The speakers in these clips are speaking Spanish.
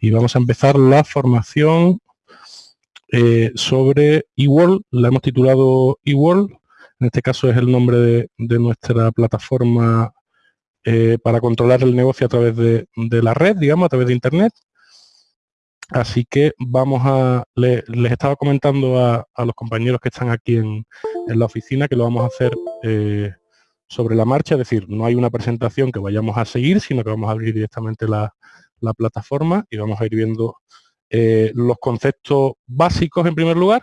y vamos a empezar la formación eh, sobre eWorld. La hemos titulado eWorld. En este caso es el nombre de, nuestra plataforma eh, para controlar el negocio a través de, la red, digamos, a través de Internet. Así que vamos a, les estaba comentando a, los compañeros que están aquí en, la oficina que lo vamos a hacer eh, sobre la marcha, es decir, no hay una presentación que vayamos a seguir, sino que vamos a abrir directamente la, plataforma y vamos a ir viendo eh, los conceptos básicos en primer lugar,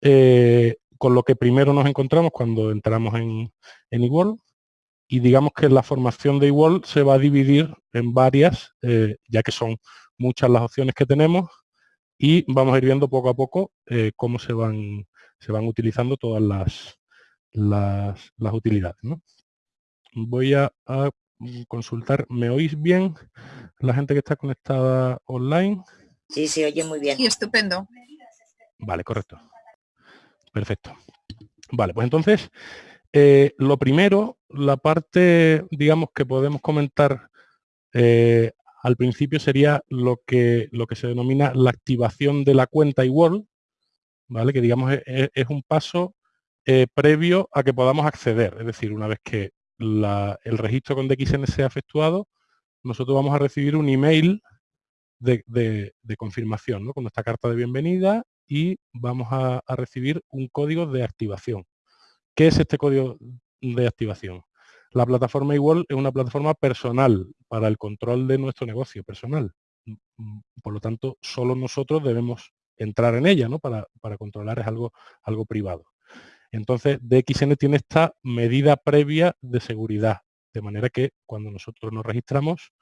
eh, con lo que primero nos encontramos cuando entramos en, en eWorld y digamos que la formación de eWorld se va a dividir en varias, ya que son muchas las opciones que tenemos y vamos a ir viendo poco a poco eh, cómo se van, se van utilizando todas las, las, utilidades. Voy a, consultar, ¿me oís bien la gente que está conectada online? Sí, se oye muy bien. Sí, estupendo. Vale, correcto. Perfecto. Vale, pues entonces, eh, lo primero, la parte, digamos, que podemos comentar eh, al principio sería lo que, lo que se denomina la activación de la cuenta eWorld, ¿vale? que digamos e, e, es, un paso eh, previo a que podamos acceder. Es decir, una vez que el registro con DXN sea efectuado, nosotros vamos a recibir un email de, confirmación ¿no? con nuestra carta de bienvenida y vamos a recibir un código de activación. ¿Qué es este código de activación? La plataforma igual es una plataforma personal para el control de nuestro negocio personal. Mm, por lo tanto, solo nosotros debemos entrar en ella, ¿no? Para, controlar es algo privado. Entonces, DXN tiene esta medida previa de seguridad, de manera que cuando nosotros nos registramos,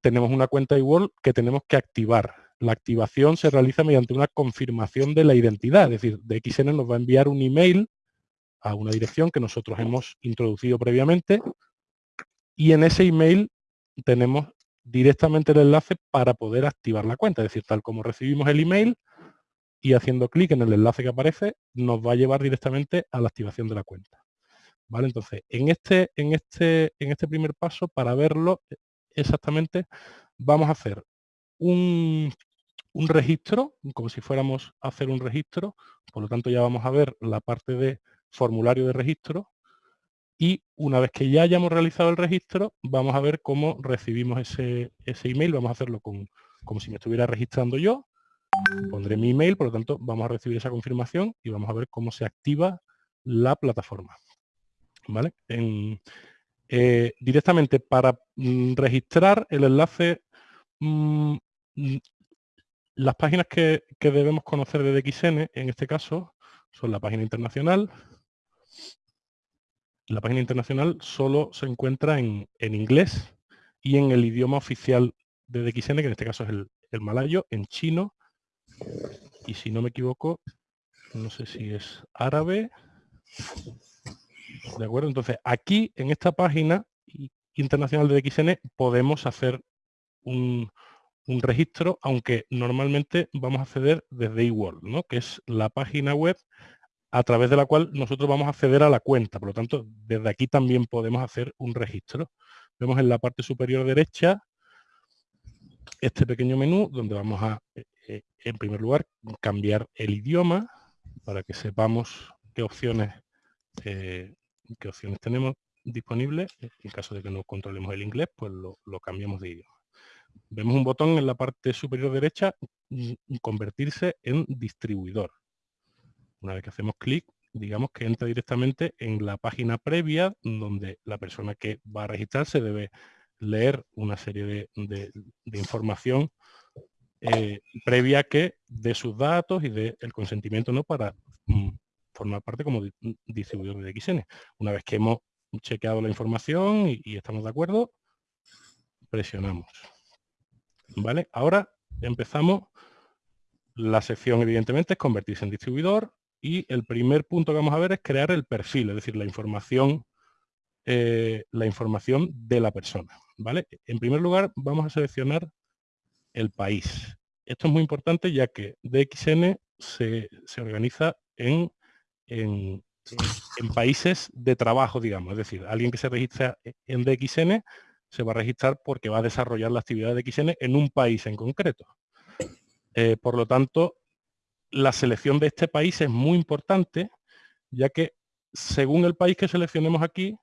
tenemos una cuenta igual que tenemos que activar. La activación se realiza mediante una confirmación de la identidad, es decir, DXN nos va a enviar un email a una dirección que nosotros hemos introducido previamente y en ese email tenemos directamente el enlace para poder activar la cuenta. Es decir, tal como recibimos el email y haciendo clic en el enlace que aparece, nos va a llevar directamente a la activación de la cuenta. ¿Vale? Entonces, en este, en, este, en este primer paso, para verlo exactamente, vamos a hacer un, un registro, como si fuéramos a hacer un registro, por lo tanto ya vamos a ver la parte de formulario de registro y una vez que ya hayamos realizado el registro, vamos a ver cómo recibimos ese, ese email. Vamos a hacerlo con, como si me estuviera registrando yo. Pondré mi email, por lo tanto, vamos a recibir esa confirmación y vamos a ver cómo se activa la plataforma. ¿Vale? Eh, directamente para mm, registrar el enlace, mm, las páginas que, que debemos conocer de DXN, en este caso, son la página internacional, la página internacional solo se encuentra en, inglés y en el idioma oficial de DXN, que en este caso es el, malayo, en chino, y si no me equivoco, no sé si es árabe. ¿De acuerdo? Entonces, aquí, en esta página internacional de DXN, podemos hacer un, un registro, aunque normalmente vamos a acceder desde eWorld, ¿no? que es la página web a través de la cual nosotros vamos a acceder a la cuenta. Por lo tanto, desde aquí también podemos hacer un registro. Vemos en la parte superior derecha este pequeño menú donde vamos a, eh, en primer lugar, cambiar el idioma para que sepamos qué opciones, eh, qué opciones tenemos disponibles. En caso de que no controlemos el inglés, pues lo, lo cambiamos de idioma. Vemos un botón en la parte superior derecha, mm, convertirse en distribuidor. Una vez que hacemos clic, digamos que entra directamente en la página previa donde la persona que va a registrarse debe leer una serie de, información eh, previa que de sus datos y del consentimiento ¿no? para mm, formar parte como distribuidor de XN. Una vez que hemos chequeado la información y, y, estamos de acuerdo, presionamos. ¿Vale? Ahora empezamos. La sección evidentemente es convertirse en distribuidor y el primer punto que vamos a ver es crear el perfil, es decir, la información, eh, la información de la persona. ¿vale? En primer lugar, vamos a seleccionar el país. Esto es muy importante ya que DXN se, organiza en, en, países de trabajo, digamos. Es decir, alguien que se registra en DXN se va a registrar porque va a desarrollar la actividad de XN en un país en concreto. Eh, por lo tanto, la selección de este país es muy importante, ya que según el país que seleccionemos aquí,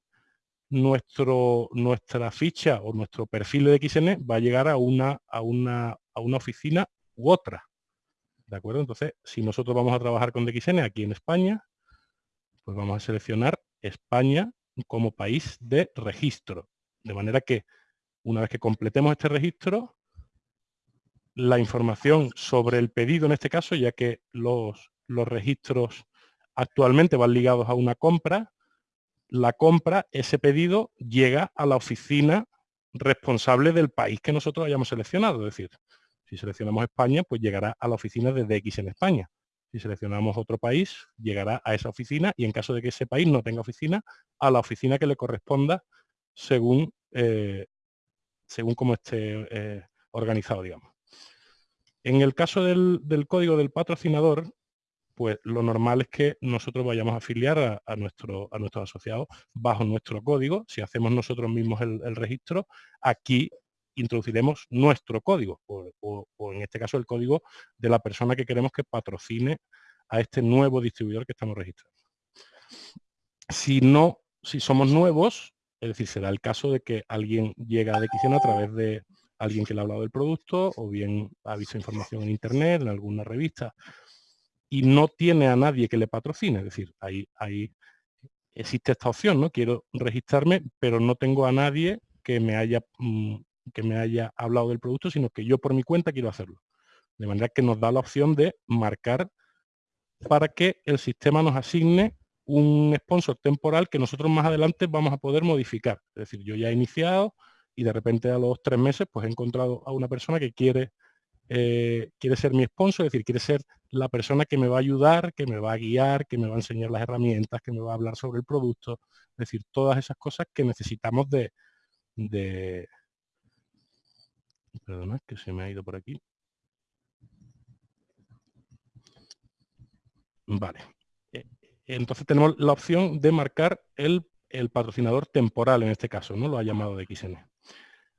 nuestro, nuestra ficha o nuestro perfil de XN va a llegar a una, a una, a una oficina u otra. ¿De acuerdo? Entonces, si nosotros vamos a trabajar con DXN aquí en España, pues vamos a seleccionar España como país de registro. De manera que una vez que completemos este registro, la información sobre el pedido en este caso, ya que los, los registros actualmente van ligados a una compra, la compra, ese pedido llega a la oficina responsable del país que nosotros hayamos seleccionado. Es decir, si seleccionamos España, pues llegará a la oficina de DX en España. Si seleccionamos otro país, llegará a esa oficina y en caso de que ese país no tenga oficina, a la oficina que le corresponda según, eh, según cómo esté eh, organizado, digamos. En el caso del, código del patrocinador, pues lo normal es que nosotros vayamos a afiliar a, nuestro, nuestros asociados bajo nuestro código. Si hacemos nosotros mismos el registro, aquí introduciremos nuestro código, o, en este caso el código de la persona que queremos que patrocine a este nuevo distribuidor que estamos registrando. Si no, si somos nuevos, es decir, será el caso de que alguien llega a DXN a través de alguien que le ha hablado del producto, o bien ha visto información en internet, en alguna revista, y no tiene a nadie que le patrocine, es decir, ahí, ahí existe esta opción, ¿no? Quiero registrarme, pero no tengo a nadie que me haya mm, que me haya hablado del producto, sino que yo por mi cuenta quiero hacerlo. De manera que nos da la opción de marcar para que el sistema nos asigne un sponsor temporal que nosotros más adelante vamos a poder modificar. Es decir, yo ya he iniciado y de repente a los tres meses pues he encontrado a una persona que quiere, eh, quiere ser mi sponsor, es decir, quiere ser la persona que me va a ayudar, que me va a guiar, que me va a enseñar las herramientas, que me va a hablar sobre el producto. Es decir, todas esas cosas que necesitamos de, de, Perdona, que se me ha ido por aquí. Vale. Eh, entonces tenemos la opción de marcar el, patrocinador temporal en este caso, ¿no? Lo ha llamado de XN.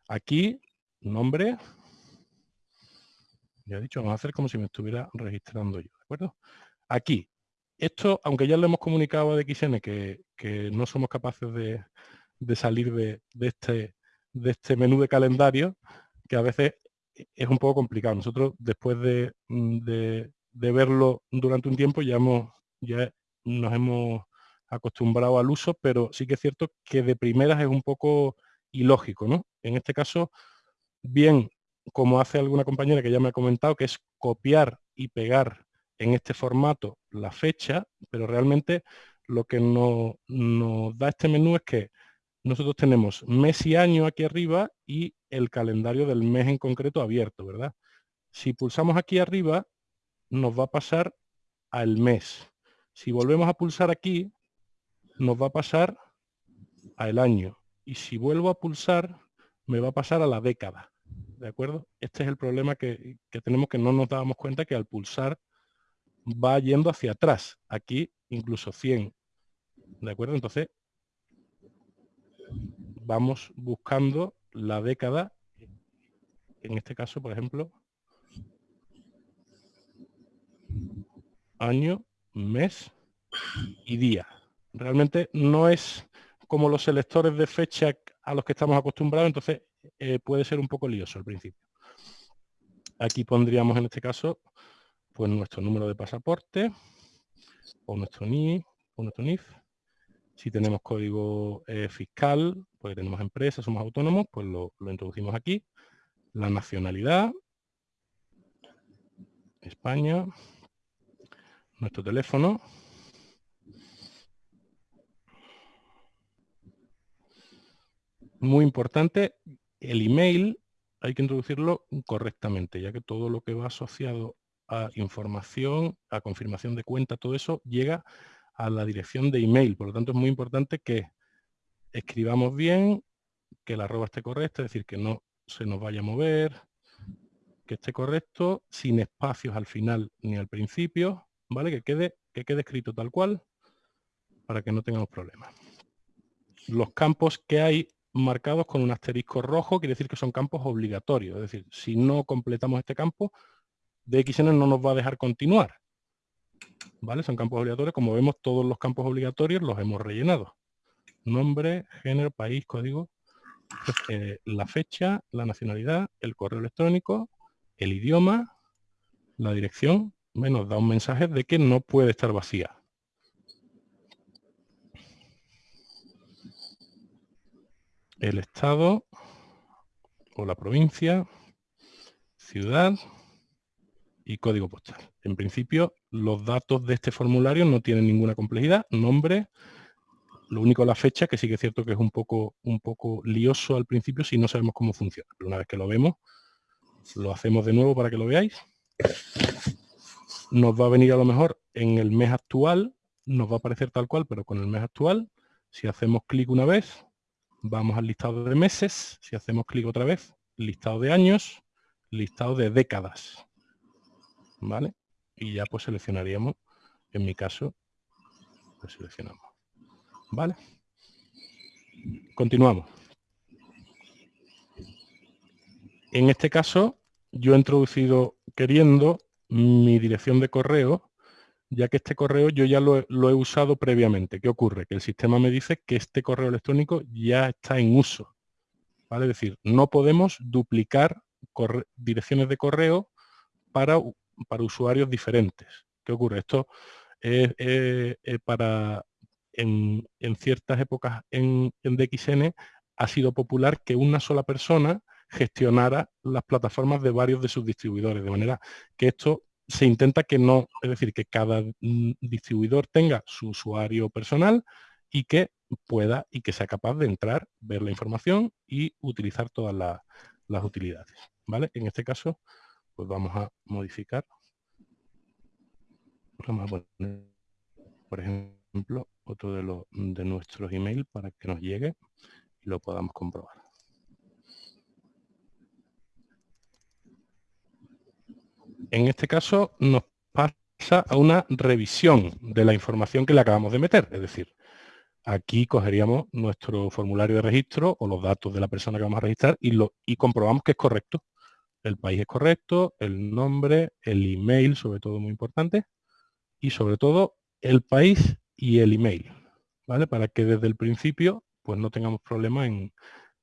Aquí, nombre. Ya he dicho, vamos a hacer como si me estuviera registrando yo, ¿de acuerdo? Aquí, esto, aunque ya lo hemos comunicado a DXN que, no somos capaces de, salir de, este, de este menú de calendario, que a veces es un poco complicado. Nosotros después de, verlo durante un tiempo ya, ya nos hemos acostumbrado al uso, pero sí que es cierto que de primeras es un poco ilógico. ¿no? En este caso, bien, como hace alguna compañera que ya me ha comentado, que es copiar y pegar en este formato la fecha, pero realmente lo que nos da este menú es que nosotros tenemos mes y año aquí arriba y el calendario del mes en concreto abierto, ¿verdad? Si pulsamos aquí arriba, nos va a pasar al mes. Si volvemos a pulsar aquí, nos va a pasar al año. Y si vuelvo a pulsar, me va a pasar a la década. ¿De acuerdo? Este es el problema que, que tenemos que no nos dábamos cuenta que al pulsar va yendo hacia atrás. Aquí incluso 100. ¿De acuerdo? Entonces vamos buscando la década, en este caso, por ejemplo, año, mes y día. Realmente no es como los selectores de fecha a los que estamos acostumbrados, entonces eh, puede ser un poco lioso al principio. Aquí pondríamos en este caso pues nuestro número de pasaporte o nuestro NI o nuestro NIF si tenemos código eh, fiscal, pues tenemos empresas, somos autónomos, pues lo, introducimos aquí. La nacionalidad, España, nuestro teléfono. Muy importante, el email hay que introducirlo correctamente, ya que todo lo que va asociado a información, a confirmación de cuenta, todo eso llega a la dirección de email. Por lo tanto, es muy importante que escribamos bien, que la arroba esté correcta, es decir, que no se nos vaya a mover, que esté correcto, sin espacios al final ni al principio, ¿vale? Que quede, que quede escrito tal cual para que no tengamos problemas. Los campos que hay marcados con un asterisco rojo, quiere decir que son campos obligatorios. Es decir, si no completamos este campo, DXN no nos va a dejar continuar. ¿Vale? Son campos obligatorios. Como vemos, todos los campos obligatorios los hemos rellenado. Nombre, género, país, código, eh, la fecha, la nacionalidad, el correo electrónico, el idioma, la dirección, nos da un mensaje de que no puede estar vacía. El estado o la provincia, ciudad y código postal. En principio, los datos de este formulario no tienen ninguna complejidad, nombre, lo único la fecha, que sí que es cierto que es un poco, un poco lioso al principio si no sabemos cómo funciona. Pero una vez que lo vemos, lo hacemos de nuevo para que lo veáis. Nos va a venir a lo mejor en el mes actual, nos va a aparecer tal cual, pero con el mes actual. Si hacemos clic una vez, vamos al listado de meses. Si hacemos clic otra vez, listado de años, listado de décadas. ¿Vale? Y ya pues seleccionaríamos, en mi caso, pues seleccionamos. ¿Vale? Continuamos. En este caso, yo he introducido queriendo mi dirección de correo, ya que este correo yo ya lo, he usado previamente. ¿Qué ocurre? Que el sistema me dice que este correo electrónico ya está en uso. ¿vale? Es decir, no podemos duplicar direcciones de correo para, para usuarios diferentes. ¿Qué ocurre? Esto es, para en, ciertas épocas en, en DXN ha sido popular que una sola persona gestionara las plataformas de varios de sus distribuidores, de manera que esto se intenta que no, es decir, que cada mm, distribuidor tenga su usuario personal y que pueda y que sea capaz de entrar, ver la información y utilizar todas las utilidades. ¿vale? En este caso, pues vamos a modificar. Vamos a poner, por ejemplo, otro de, los, de nuestros email para que nos llegue y lo podamos comprobar. En este caso nos pasa a una revisión de la información que le acabamos de meter. Es decir, aquí cogeríamos nuestro formulario de registro o los datos de la persona que vamos a registrar y, comprobamos que es correcto. El país es correcto, el nombre, el email, sobre todo muy importante, y sobre todo el país y el email, ¿vale? Para que desde el principio pues no tengamos problemas en,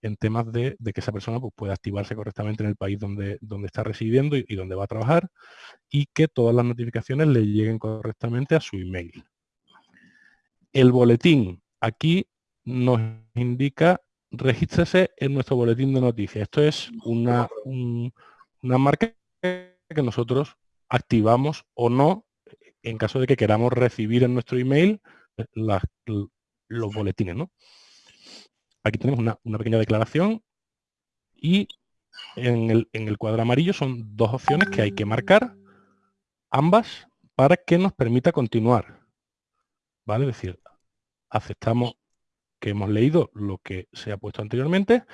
en temas de, que esa persona pues, pueda activarse correctamente en el país donde, donde está residiendo y, donde va a trabajar y que todas las notificaciones le lleguen correctamente a su email. El boletín, aquí nos indica regístrese en nuestro boletín de noticias. Esto es una, una marca que nosotros activamos o no en caso de que queramos recibir en nuestro email eh, los boletines. ¿no? Aquí tenemos una, pequeña declaración y en el, cuadro amarillo son dos opciones que hay que marcar, ambas para que nos permita continuar. ¿Vale? Es decir, aceptamos que hemos leído lo que se ha puesto anteriormente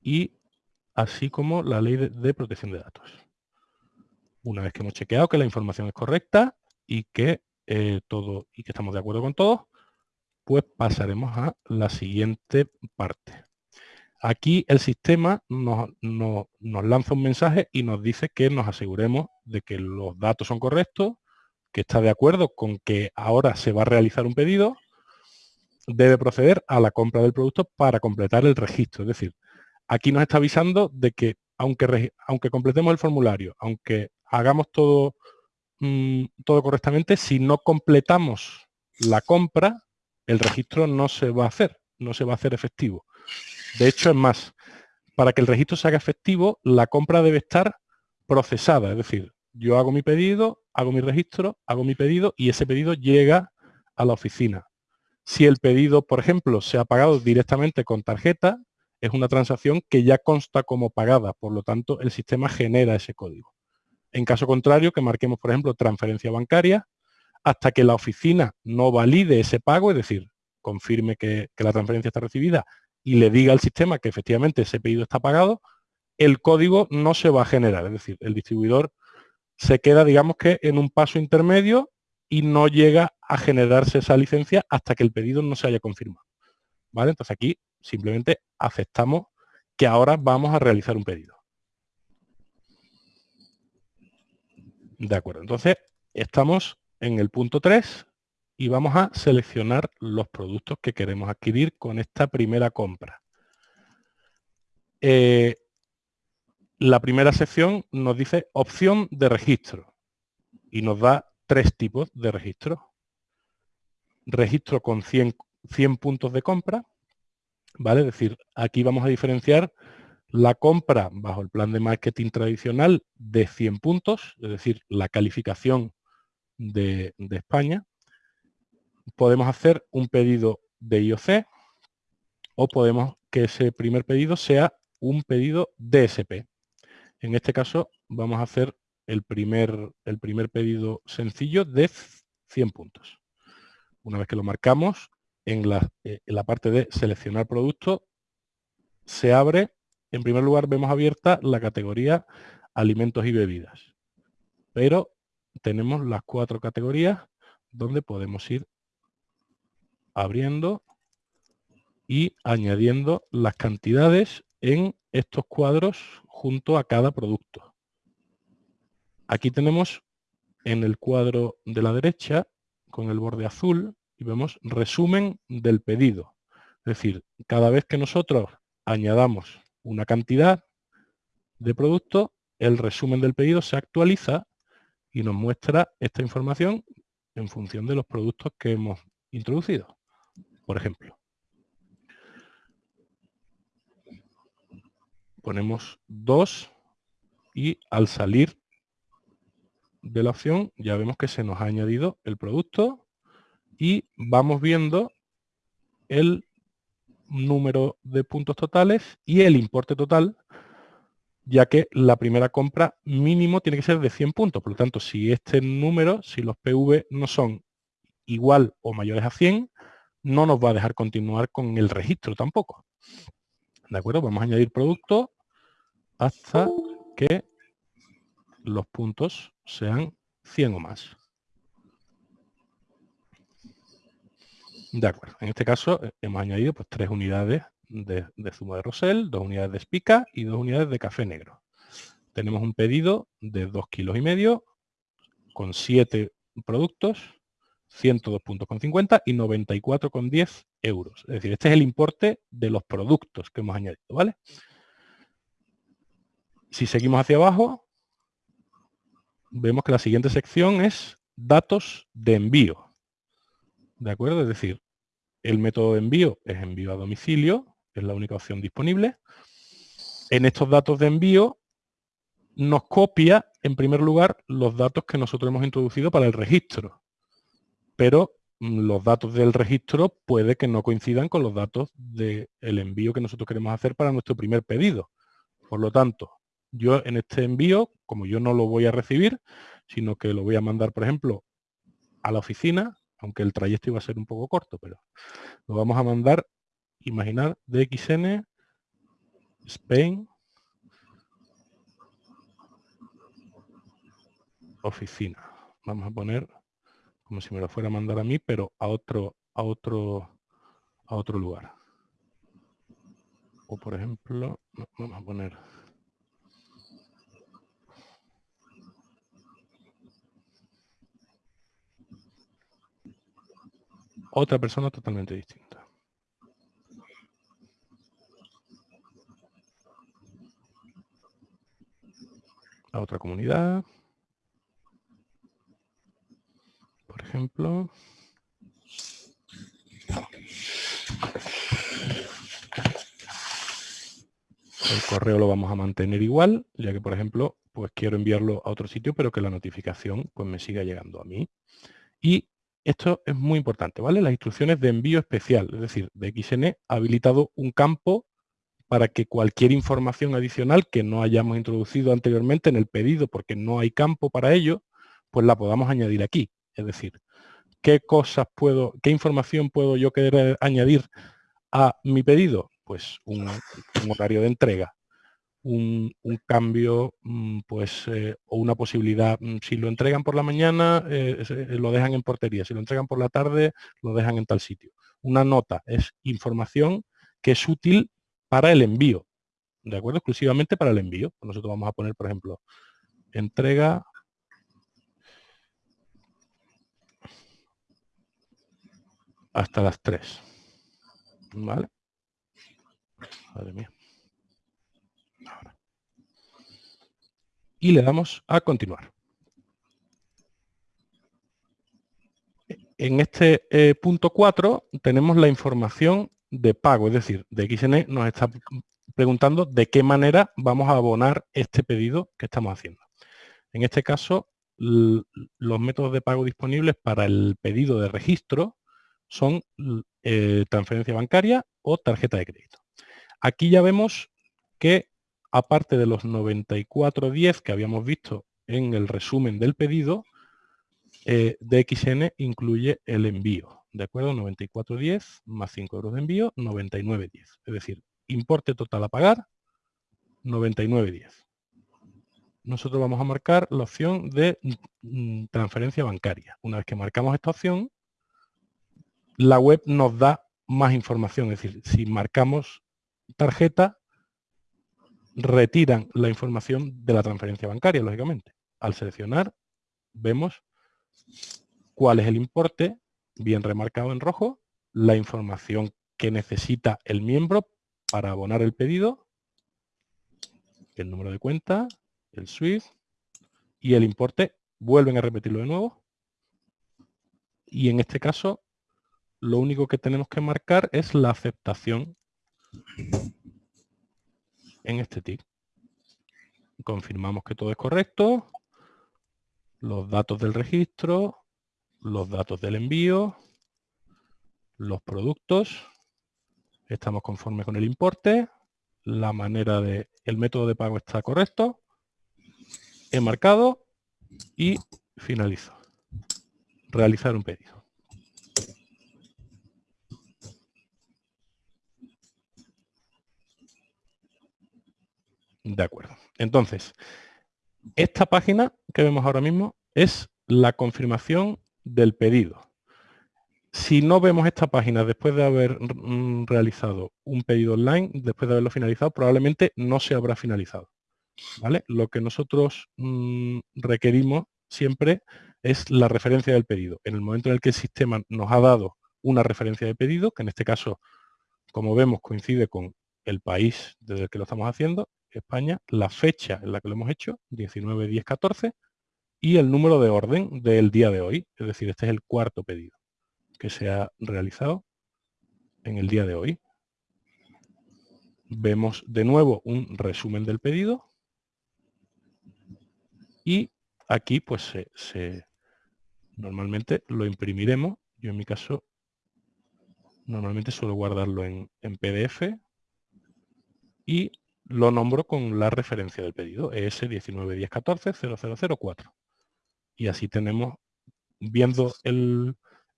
y así como la ley de, protección de datos. Una vez que hemos chequeado que la información es correcta y que eh, todo y que estamos de acuerdo con todo, pues pasaremos a la siguiente parte. Aquí el sistema nos, lanza un mensaje y nos dice que nos aseguremos de que los datos son correctos, que está de acuerdo con que ahora se va a realizar un pedido, debe proceder a la compra del producto para completar el registro. Es decir, aquí nos está avisando de que aunque, aunque completemos el formulario, aunque hagamos todo, mm, todo correctamente, si no completamos la compra, el registro no se va a hacer, no se va a hacer efectivo. De hecho, es más, para que el registro se haga efectivo, la compra debe estar procesada, es decir, yo hago mi pedido, hago mi registro, hago mi pedido y ese pedido llega a la oficina. Si el pedido, por ejemplo, se ha pagado directamente con tarjeta, es una transacción que ya consta como pagada, por lo tanto, el sistema genera ese código. En caso contrario, que marquemos, por ejemplo, transferencia bancaria, hasta que la oficina no valide ese pago, es decir, confirme que, la transferencia está recibida y le diga al sistema que efectivamente ese pedido está pagado, el código no se va a generar. Es decir, el distribuidor se queda, digamos que, en un paso intermedio y no llega a generarse esa licencia hasta que el pedido no se haya confirmado. ¿Vale? Entonces aquí simplemente aceptamos que ahora vamos a realizar un pedido. De acuerdo, entonces estamos en el punto 3 y vamos a seleccionar los productos que queremos adquirir con esta primera compra. Eh, la primera sección nos dice opción de registro y nos da tres tipos de registro. Registro con 100, 100 puntos de compra, ¿vale? Es decir, aquí vamos a diferenciar la compra bajo el plan de marketing tradicional de 100 puntos, es decir, la calificación de, España. Podemos hacer un pedido de IOC o podemos que ese primer pedido sea un pedido DSP. En este caso vamos a hacer el primer, el primer pedido sencillo de 100 puntos. Una vez que lo marcamos, en la, eh, en la parte de seleccionar producto, se abre, en primer lugar vemos abierta la categoría alimentos y bebidas. Pero tenemos las cuatro categorías donde podemos ir abriendo y añadiendo las cantidades en estos cuadros junto a cada producto. Aquí tenemos en el cuadro de la derecha, con el borde azul, y vemos resumen del pedido. Es decir, cada vez que nosotros añadamos una cantidad de producto, el resumen del pedido se actualiza y nos muestra esta información en función de los productos que hemos introducido. Por ejemplo, ponemos 2 y al salir de la opción ya vemos que se nos ha añadido el producto y vamos viendo el número de puntos totales y el importe total ya que la primera compra mínimo tiene que ser de 100 puntos. Por lo tanto, si este número, si los PV no son igual o mayores a 100, no nos va a dejar continuar con el registro tampoco. ¿De acuerdo? Vamos a añadir producto hasta que los puntos sean 100 o más. De acuerdo. En este caso eh, hemos añadido pues, tres unidades de, zumo de rosel, dos unidades de espica y dos unidades de café negro. Tenemos un pedido de 2 kilos y medio con 7 productos, 102 puntos con 50 y 94,10 euros. Es decir, este es el importe de los productos que hemos añadido, ¿vale? Si seguimos hacia abajo, vemos que la siguiente sección es datos de envío. ¿De acuerdo? Es decir, el método de envío es envío a domicilio, es la única opción disponible. En estos datos de envío nos copia, en primer lugar, los datos que nosotros hemos introducido para el registro. Pero mm, los datos del registro puede que no coincidan con los datos del envío que nosotros queremos hacer para nuestro primer pedido. Por lo tanto, yo en este envío, como yo no lo voy a recibir, sino que lo voy a mandar, por ejemplo, a la oficina, aunque el trayecto iba a ser un poco corto, pero lo vamos a mandar, imaginar, DXN, Spain, oficina. Vamos a poner como si me lo fuera a mandar a mí, pero a otro, a otro, a otro lugar. O por ejemplo, vamos a poner otra persona totalmente distinta. A otra comunidad. Por ejemplo. El correo lo vamos a mantener igual, ya que, por ejemplo, pues quiero enviarlo a otro sitio, pero que la notificación pues me siga llegando a mí. Y esto es muy importante, ¿vale? Las instrucciones de envío especial, es decir, de XN ha habilitado un campo para que cualquier información adicional que no hayamos introducido anteriormente en el pedido, porque no hay campo para ello, pues la podamos añadir aquí. Es decir, ¿qué cosas puedo, qué información puedo yo querer añadir a mi pedido? Pues un horario de entrega, un, cambio mm, pues, eh, o una posibilidad. Mm, si lo entregan por la mañana, eh, eh, lo dejan en portería. Si lo entregan por la tarde, lo dejan en tal sitio. Una nota es información que es útil para el envío, ¿de acuerdo? Exclusivamente para el envío. Nosotros vamos a poner, por ejemplo, entrega hasta las 3. ¿Vale? Madre mía. Y le damos a continuar. En este eh, punto 4 tenemos la información de pago, es decir, de XN nos está preguntando de qué manera vamos a abonar este pedido que estamos haciendo. En este caso, los métodos de pago disponibles para el pedido de registro son eh, transferencia bancaria o tarjeta de crédito. Aquí ya vemos que aparte de los 94.10 que habíamos visto en el resumen del pedido, eh, DXN incluye el envío, ¿de acuerdo? 94.10 más 5 euros de envío, 99.10. Es decir, importe total a pagar, 99.10. Nosotros vamos a marcar la opción de mm, transferencia bancaria. Una vez que marcamos esta opción, la web nos da más información. Es decir, si marcamos tarjeta, retiran la información de la transferencia bancaria, lógicamente. Al seleccionar, vemos cuál es el importe, bien remarcado en rojo, la información que necesita el miembro para abonar el pedido, el número de cuenta, el SWIFT y el importe. Vuelven a repetirlo de nuevo. Y en este caso lo único que tenemos que marcar es la aceptación en este tick. Confirmamos que todo es correcto, los datos del registro, los datos del envío, los productos, estamos conformes con el importe, la manera de, el método de pago está correcto, he marcado y finalizo. Realizar un pedido. De acuerdo. Entonces, esta página que vemos ahora mismo es la confirmación del pedido. Si no vemos esta página después de haber mm, realizado un pedido online, después de haberlo finalizado, probablemente no se habrá finalizado. ¿vale? Lo que nosotros mm, requerimos siempre es la referencia del pedido. En el momento en el que el sistema nos ha dado una referencia de pedido, que en este caso, como vemos, coincide con el país desde el que lo estamos haciendo, España, la fecha en la que lo hemos hecho, 19, 10, 14, y el número de orden del día de hoy, es decir, este es el cuarto pedido que se ha realizado en el día de hoy. Vemos de nuevo un resumen del pedido y aquí pues se, normalmente lo imprimiremos. Yo en mi caso normalmente suelo guardarlo en, en PDF y lo nombro con la referencia del pedido, ES191014-0004. Y así tenemos, viendo el,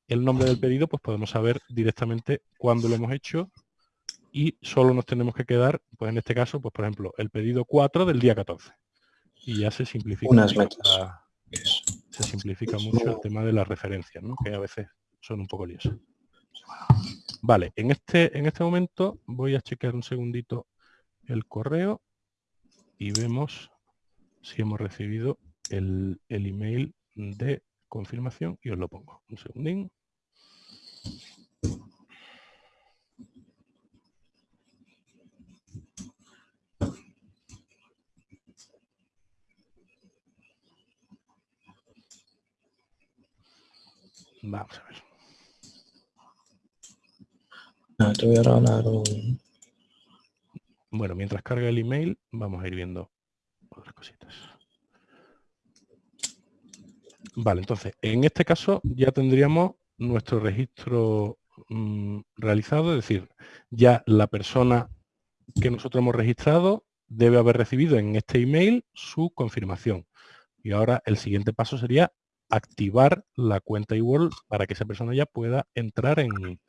nombre del pedido, pues podemos saber directamente cuándo lo hemos hecho y solo nos tenemos que quedar, pues en este caso, pues por ejemplo, el pedido 4 del día 14. Y ya se simplifica, Unas mucho, se simplifica mucho el tema de las referencias, ¿no? que a veces son un poco liosas. Vale, en este, en este momento voy a chequear un segundito el correo y vemos si hemos recibido el, email de confirmación y os lo pongo. Un segundín. Vamos a ver. Ah, te voy a regalar un, bueno, mientras carga el email, vamos a ir viendo otras cositas. Vale, entonces, en este caso ya tendríamos nuestro registro mm, realizado, es decir, ya la persona que nosotros hemos registrado debe haber recibido en este email su confirmación. Y ahora el siguiente paso sería activar la cuenta eWorld para que esa persona ya pueda entrar en,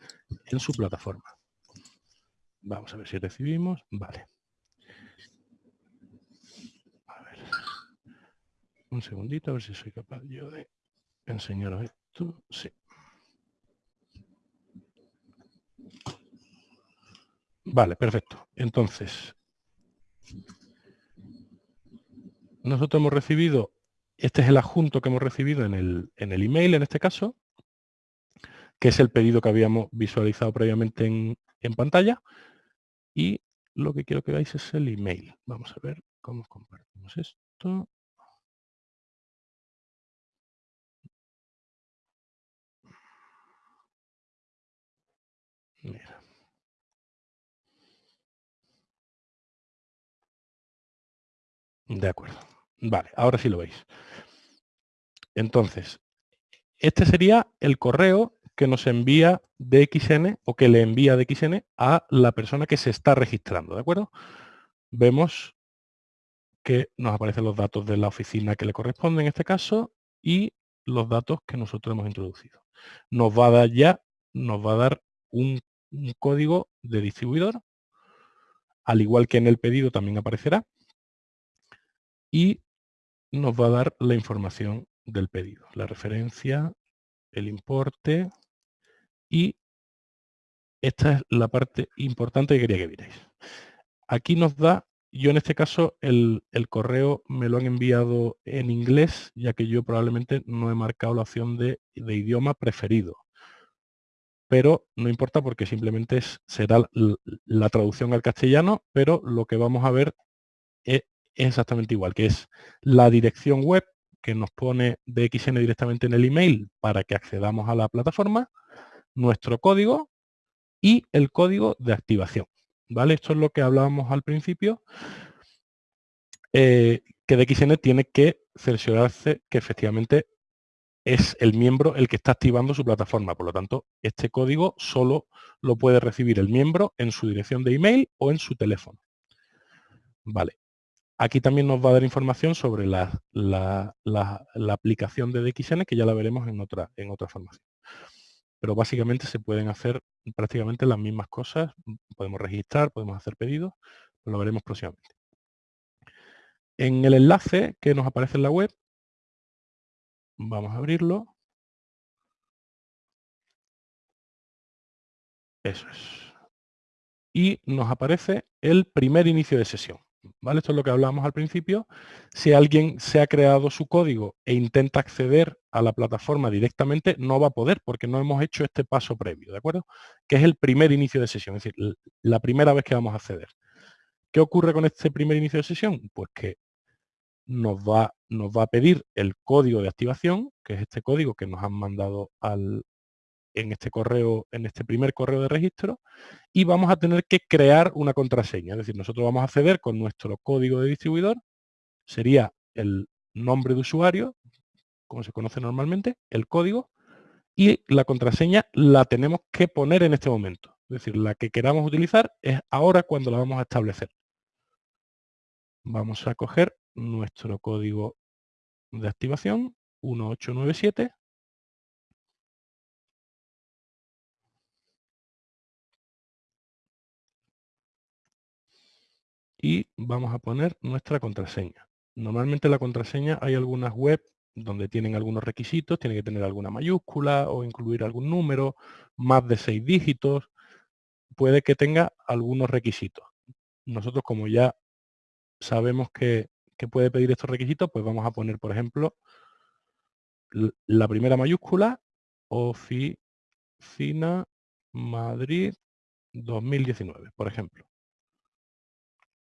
en su plataforma. Vamos a ver si recibimos. Vale. A ver. Un segundito, a ver si soy capaz yo de enseñaros esto. Sí. Vale, perfecto. Entonces, nosotros hemos recibido, este es el adjunto que hemos recibido en el, en el email, en este caso, que es el pedido que habíamos visualizado previamente en, en pantalla. Y lo que quiero que veáis es el email. Vamos a ver cómo compartimos esto. De acuerdo. Vale, ahora sí lo veis. Entonces, este sería el correo que nos envía DXN o que le envía DXN a la persona que se está registrando, ¿de acuerdo? Vemos que nos aparecen los datos de la oficina que le corresponde en este caso y los datos que nosotros hemos introducido. Nos va a dar ya, nos va a dar un, un código de distribuidor, al igual que en el pedido también aparecerá, y nos va a dar la información del pedido, la referencia, el importe y esta es la parte importante que quería que vierais. Aquí nos da, yo en este caso el, correo me lo han enviado en inglés, ya que yo probablemente no he marcado la opción de, idioma preferido. Pero no importa porque simplemente será la traducción al castellano, pero lo que vamos a ver es exactamente igual, que es la dirección web que nos pone DXN directamente en el email para que accedamos a la plataforma, nuestro código y el código de activación. ¿vale? Esto es lo que hablábamos al principio, eh, que DXN tiene que cerciorarse que efectivamente es el miembro el que está activando su plataforma. Por lo tanto, este código solo lo puede recibir el miembro en su dirección de email o en su teléfono. Vale. Aquí también nos va a dar información sobre la, aplicación de DXN, que ya la veremos en otra, en otra formación. Pero básicamente se pueden hacer prácticamente las mismas cosas. Podemos registrar, podemos hacer pedidos, lo veremos próximamente. En el enlace que nos aparece en la web, vamos a abrirlo. Eso es. Y nos aparece el primer inicio de sesión. ¿vale? Esto es lo que hablábamos al principio. Si alguien se ha creado su código e intenta acceder a la plataforma directamente, no va a poder porque no hemos hecho este paso previo, ¿de acuerdo? Que es el primer inicio de sesión, es decir, la primera vez que vamos a acceder. ¿Qué ocurre con este primer inicio de sesión? Pues que nos va, nos va a pedir el código de activación, que es este código que nos han mandado al, en este correo, en este primer correo de registro, y vamos a tener que crear una contraseña. Es decir, nosotros vamos a acceder con nuestro código de distribuidor, sería el nombre de usuario, como se conoce normalmente, el código, y la contraseña la tenemos que poner en este momento. Es decir, la que queramos utilizar es ahora cuando la vamos a establecer. Vamos a coger nuestro código de activación 1897 y vamos a poner nuestra contraseña. Normalmente la contraseña hay algunas web donde tienen algunos requisitos, tiene que tener alguna mayúscula o incluir algún número, más de seis dígitos, puede que tenga algunos requisitos. Nosotros como ya sabemos que, que puede pedir estos requisitos, pues vamos a poner, por ejemplo, la primera mayúscula, Oficina Madrid 2019, por ejemplo.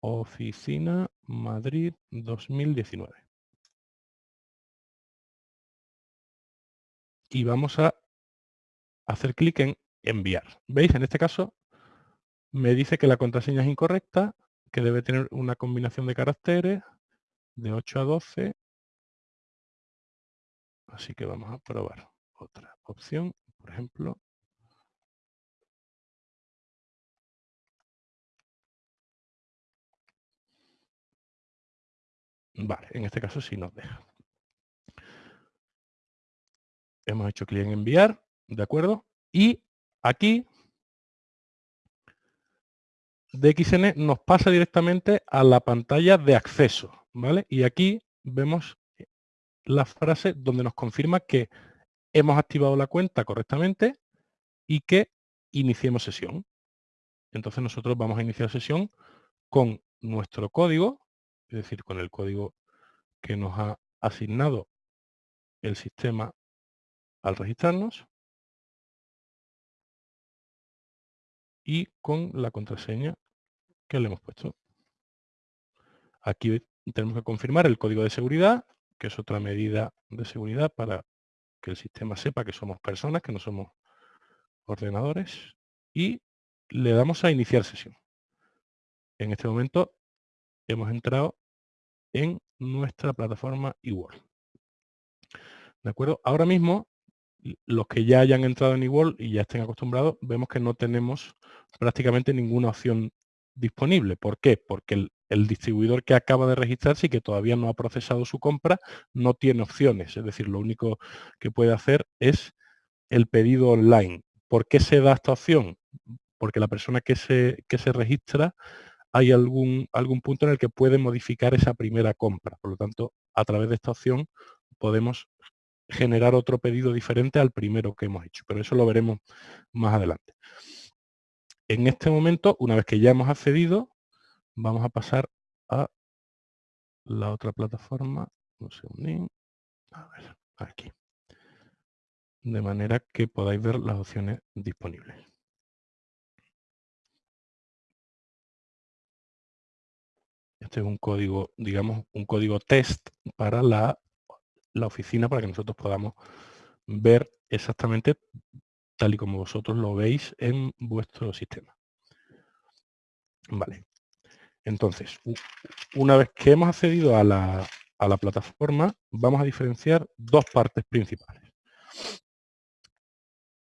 Oficina Madrid 2019. Y vamos a hacer clic en enviar. ¿Veis? En este caso me dice que la contraseña es incorrecta, que debe tener una combinación de caracteres de 8 a 12. Así que vamos a probar otra opción, por ejemplo, Vale, en este caso sí nos deja. Hemos hecho clic en enviar, ¿de acuerdo? Y aquí DXN nos pasa directamente a la pantalla de acceso, Y aquí vemos la frase donde nos confirma que hemos activado la cuenta correctamente y que iniciemos sesión. entonces nosotros vamos a iniciar sesión con nuestro código, es decir, con el código que nos ha asignado el sistema al registrarnos y con la contraseña que le hemos puesto. Aquí tenemos que confirmar el código de seguridad, que es otra medida de seguridad para que el sistema sepa que somos personas, que no somos ordenadores, y le damos a iniciar sesión. En este momento hemos entrado en nuestra plataforma eWorld. ¿De acuerdo? Ahora mismo, los que ya hayan entrado en eWorld y ya estén acostumbrados, vemos que no tenemos prácticamente ninguna opción disponible. ¿Por qué? Porque el, el distribuidor que acaba de registrarse y que todavía no ha procesado su compra no tiene opciones. Es decir, lo único que puede hacer es el pedido online. ¿Por qué se da esta opción? Porque la persona que se, que se registra hay algún, algún punto en el que puede modificar esa primera compra. Por lo tanto, a través de esta opción podemos generar otro pedido diferente al primero que hemos hecho. Pero eso lo veremos más adelante. En este momento, una vez que ya hemos accedido, vamos a pasar a la otra plataforma. Un segundín. A ver, aquí. De manera que podáis ver las opciones disponibles. Este es un código, digamos, un código test para la, la oficina para que nosotros podamos ver exactamente tal y como vosotros lo veis en vuestro sistema. Vale. Entonces, una vez que hemos accedido a la, plataforma, vamos a diferenciar dos partes principales.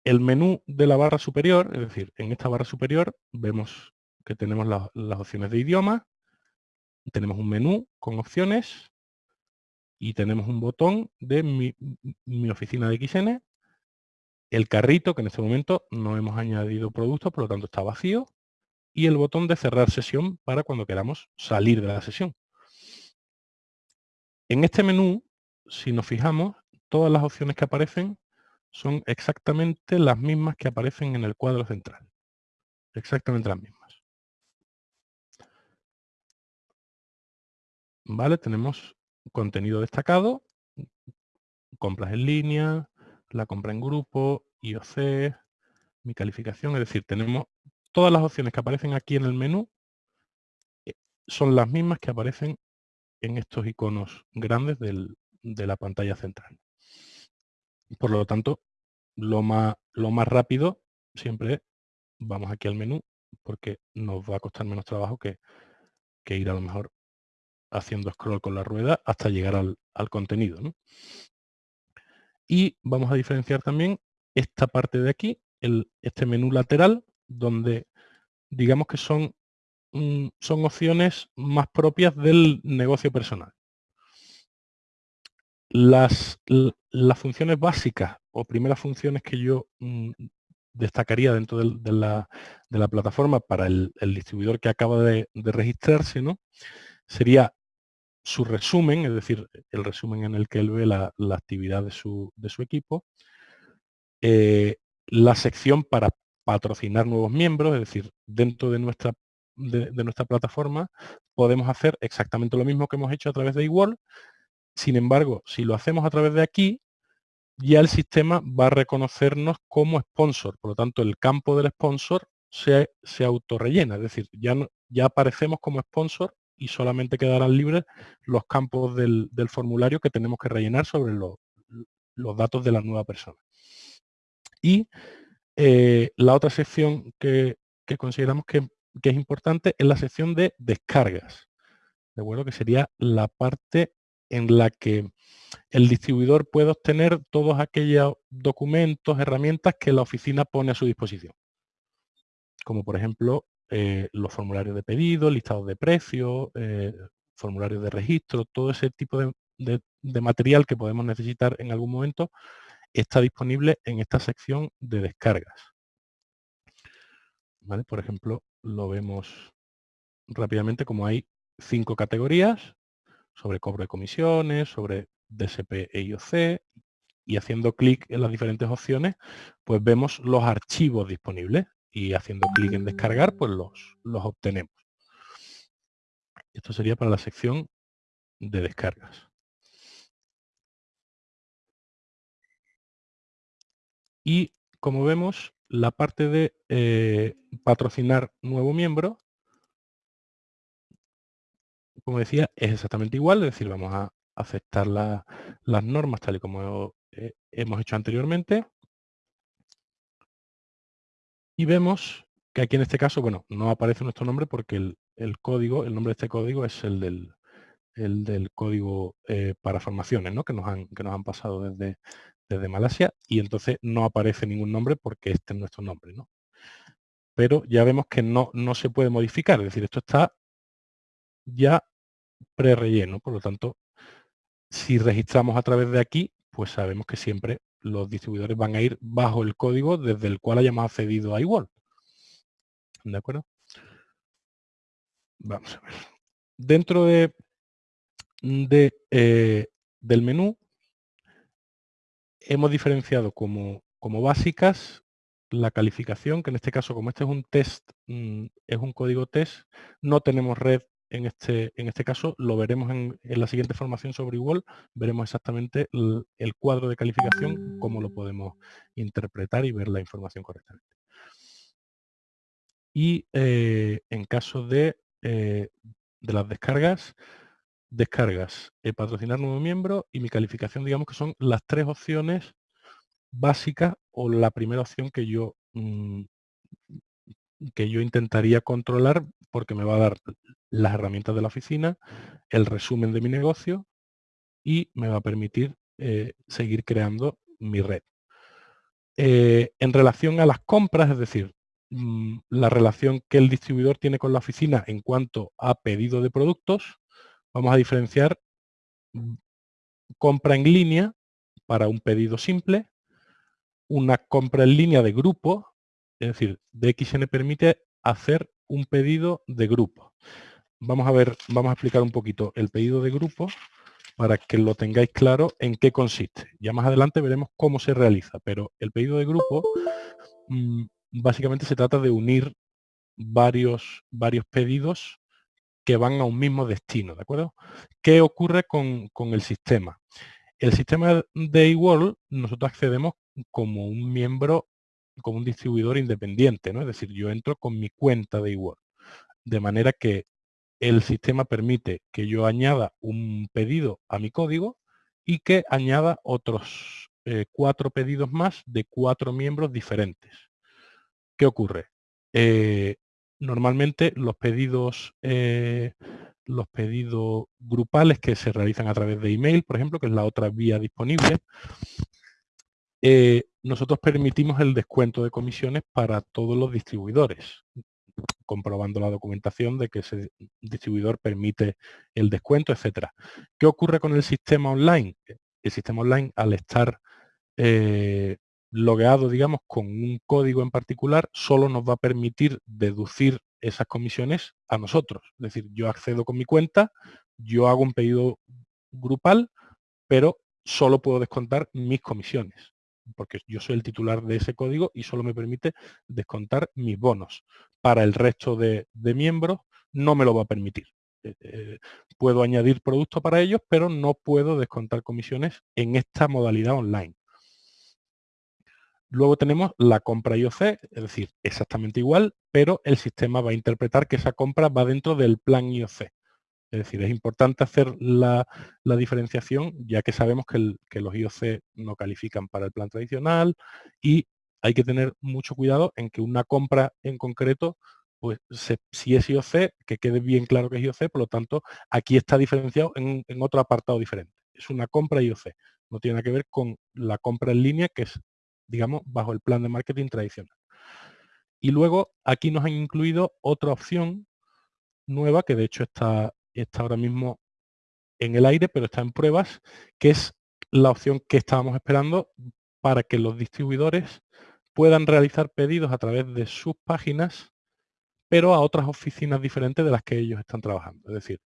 El menú de la barra superior, es decir, en esta barra superior vemos que tenemos las opciones de idioma, tenemos un menú con opciones y tenemos un botón de mi, mi, oficina de XN, el carrito, que en este momento no hemos añadido productos, por lo tanto está vacío, y el botón de cerrar sesión para cuando queramos salir de la sesión. En este menú, si nos fijamos, todas las opciones que aparecen son exactamente las mismas que aparecen en el cuadro central. Exactamente las mismas. ¿Vale? Tenemos contenido destacado, compras en línea, la compra en grupo, IOC, mi calificación, es decir, tenemos todas las opciones que aparecen aquí en el menú eh, son las mismas que aparecen en estos iconos grandes de la pantalla central. Por lo tanto, lo más, lo más rápido siempre vamos aquí al menú porque nos va a costar menos trabajo que, que ir a lo mejor haciendo scroll con la rueda hasta llegar al, contenido. Y vamos a diferenciar también esta parte de aquí, el, este menú lateral, donde digamos que son, mm, son opciones más propias del negocio personal. Las, las funciones básicas o primeras funciones que yo mm, destacaría dentro de, la, plataforma para el, distribuidor que acaba de, registrarse, ¿no? sería su resumen, es decir, el resumen en el que él ve la, actividad de su, equipo, eh, la sección para patrocinar nuevos miembros, es decir, dentro de nuestra, de, nuestra plataforma podemos hacer exactamente lo mismo que hemos hecho a través de eWorld, sin embargo, si lo hacemos a través de aquí, ya el sistema va a reconocernos como sponsor, por lo tanto el campo del sponsor se, se autorrellena, es decir, ya, ya aparecemos como sponsor y solamente quedarán libres los campos del, formulario que tenemos que rellenar sobre los, datos de la nueva persona. Y eh, la otra sección que, consideramos que, es importante es la sección de descargas. De acuerdo, que sería la parte en la que el distribuidor puede obtener todos aquellos documentos, herramientas que la oficina pone a su disposición. Como por ejemplo eh, los formularios de pedido, listados de precios, eh, formularios de registro, todo ese tipo de, material que podemos necesitar en algún momento está disponible en esta sección de descargas. Por ejemplo, lo vemos rápidamente como hay cinco categorías sobre cobro de comisiones, sobre DSP e IOC y haciendo clic en las diferentes opciones, pues vemos los archivos disponibles y haciendo clic en descargar, pues los, los obtenemos. Esto sería para la sección de descargas. Y como vemos, la parte de eh, patrocinar nuevo miembro, como decía, es exactamente igual, es decir, vamos a aceptar las normas tal y como eh, hemos hecho anteriormente. Y vemos que aquí en este caso, bueno, no aparece nuestro nombre porque el, código, el nombre de este código es el del, el del código eh, para formaciones, ¿no? Que nos han, que nos han pasado desde, desde Malasia y entonces no aparece ningún nombre porque este es nuestro nombre, ¿no? Pero ya vemos que no, no se puede modificar, es decir, esto está ya pre-relleno, por lo tanto, si registramos a través de aquí, pues sabemos que siempre los distribuidores van a ir bajo el código desde el cual hayamos accedido a igual. ¿De acuerdo? Vamos a ver. Dentro de, de eh, del menú hemos diferenciado como, básicas la calificación, que en este caso, como este es un test, mm, es un código test, no tenemos red en este, este caso, lo veremos en, la siguiente formación sobre igual, veremos exactamente el, cuadro de calificación, cómo lo podemos interpretar y ver la información correctamente. Y eh, en caso de, eh, de las descargas, descargas, eh, patrocinar nuevo miembro y mi calificación, digamos que son las tres opciones básicas o la primera opción que yo mm, que yo intentaría controlar porque me va a dar las herramientas de la oficina, el resumen de mi negocio y me va a permitir eh, seguir creando mi red. Eh, en relación a las compras, es decir, mm, la relación que el distribuidor tiene con la oficina en cuanto a pedido de productos, vamos a diferenciar compra en línea para un pedido simple, una compra en línea de grupo, es decir, DXN permite hacer un pedido de grupo. Vamos a ver, vamos a explicar un poquito el pedido de grupo para que lo tengáis claro en qué consiste. Ya más adelante veremos cómo se realiza, pero el pedido de grupo mm, básicamente se trata de unir varios, varios pedidos que van a un mismo destino, ¿de acuerdo? ¿Qué ocurre con, el sistema? El sistema de eWorld nosotros accedemos como un miembro, como un distribuidor independiente, ¿no? Es decir, yo entro con mi cuenta de eWorld. De manera que el sistema permite que yo añada un pedido a mi código y que añada otros eh, cuatro pedidos más de cuatro miembros diferentes. ¿Qué ocurre? Eh, normalmente los pedidos, eh, los pedidos grupales que se realizan a través de email, por ejemplo, que es la otra vía disponible, eh, nosotros permitimos el descuento de comisiones para todos los distribuidores, comprobando la documentación de que ese distribuidor permite el descuento, etcétera. ¿Qué ocurre con el sistema online? El sistema online, al estar eh, logueado, digamos, con un código en particular, solo nos va a permitir deducir esas comisiones a nosotros. Es decir, yo accedo con mi cuenta, yo hago un pedido grupal, pero solo puedo descontar mis comisiones, porque yo soy el titular de ese código y solo me permite descontar mis bonos. Para el resto de, miembros no me lo va a permitir. Eh, eh, puedo añadir productos para ellos, pero no puedo descontar comisiones en esta modalidad online. Luego tenemos la compra IOC, es decir, exactamente igual, pero el sistema va a interpretar que esa compra va dentro del plan IOC. Es decir, es importante hacer la, diferenciación, ya que sabemos que, los IOC no califican para el plan tradicional y hay que tener mucho cuidado en que una compra en concreto, pues si es IOC, que quede bien claro que es IOC, por lo tanto, aquí está diferenciado en, en otro apartado diferente. Es una compra IOC, no tiene nada que ver con la compra en línea, que es digamos, bajo el plan de marketing tradicional. Y luego aquí nos han incluido otra opción nueva, que de hecho está, está ahora mismo en el aire, pero está en pruebas, que es la opción que estábamos esperando para que los distribuidores puedan realizar pedidos a través de sus páginas, pero a otras oficinas diferentes de las que ellos están trabajando. Es decir,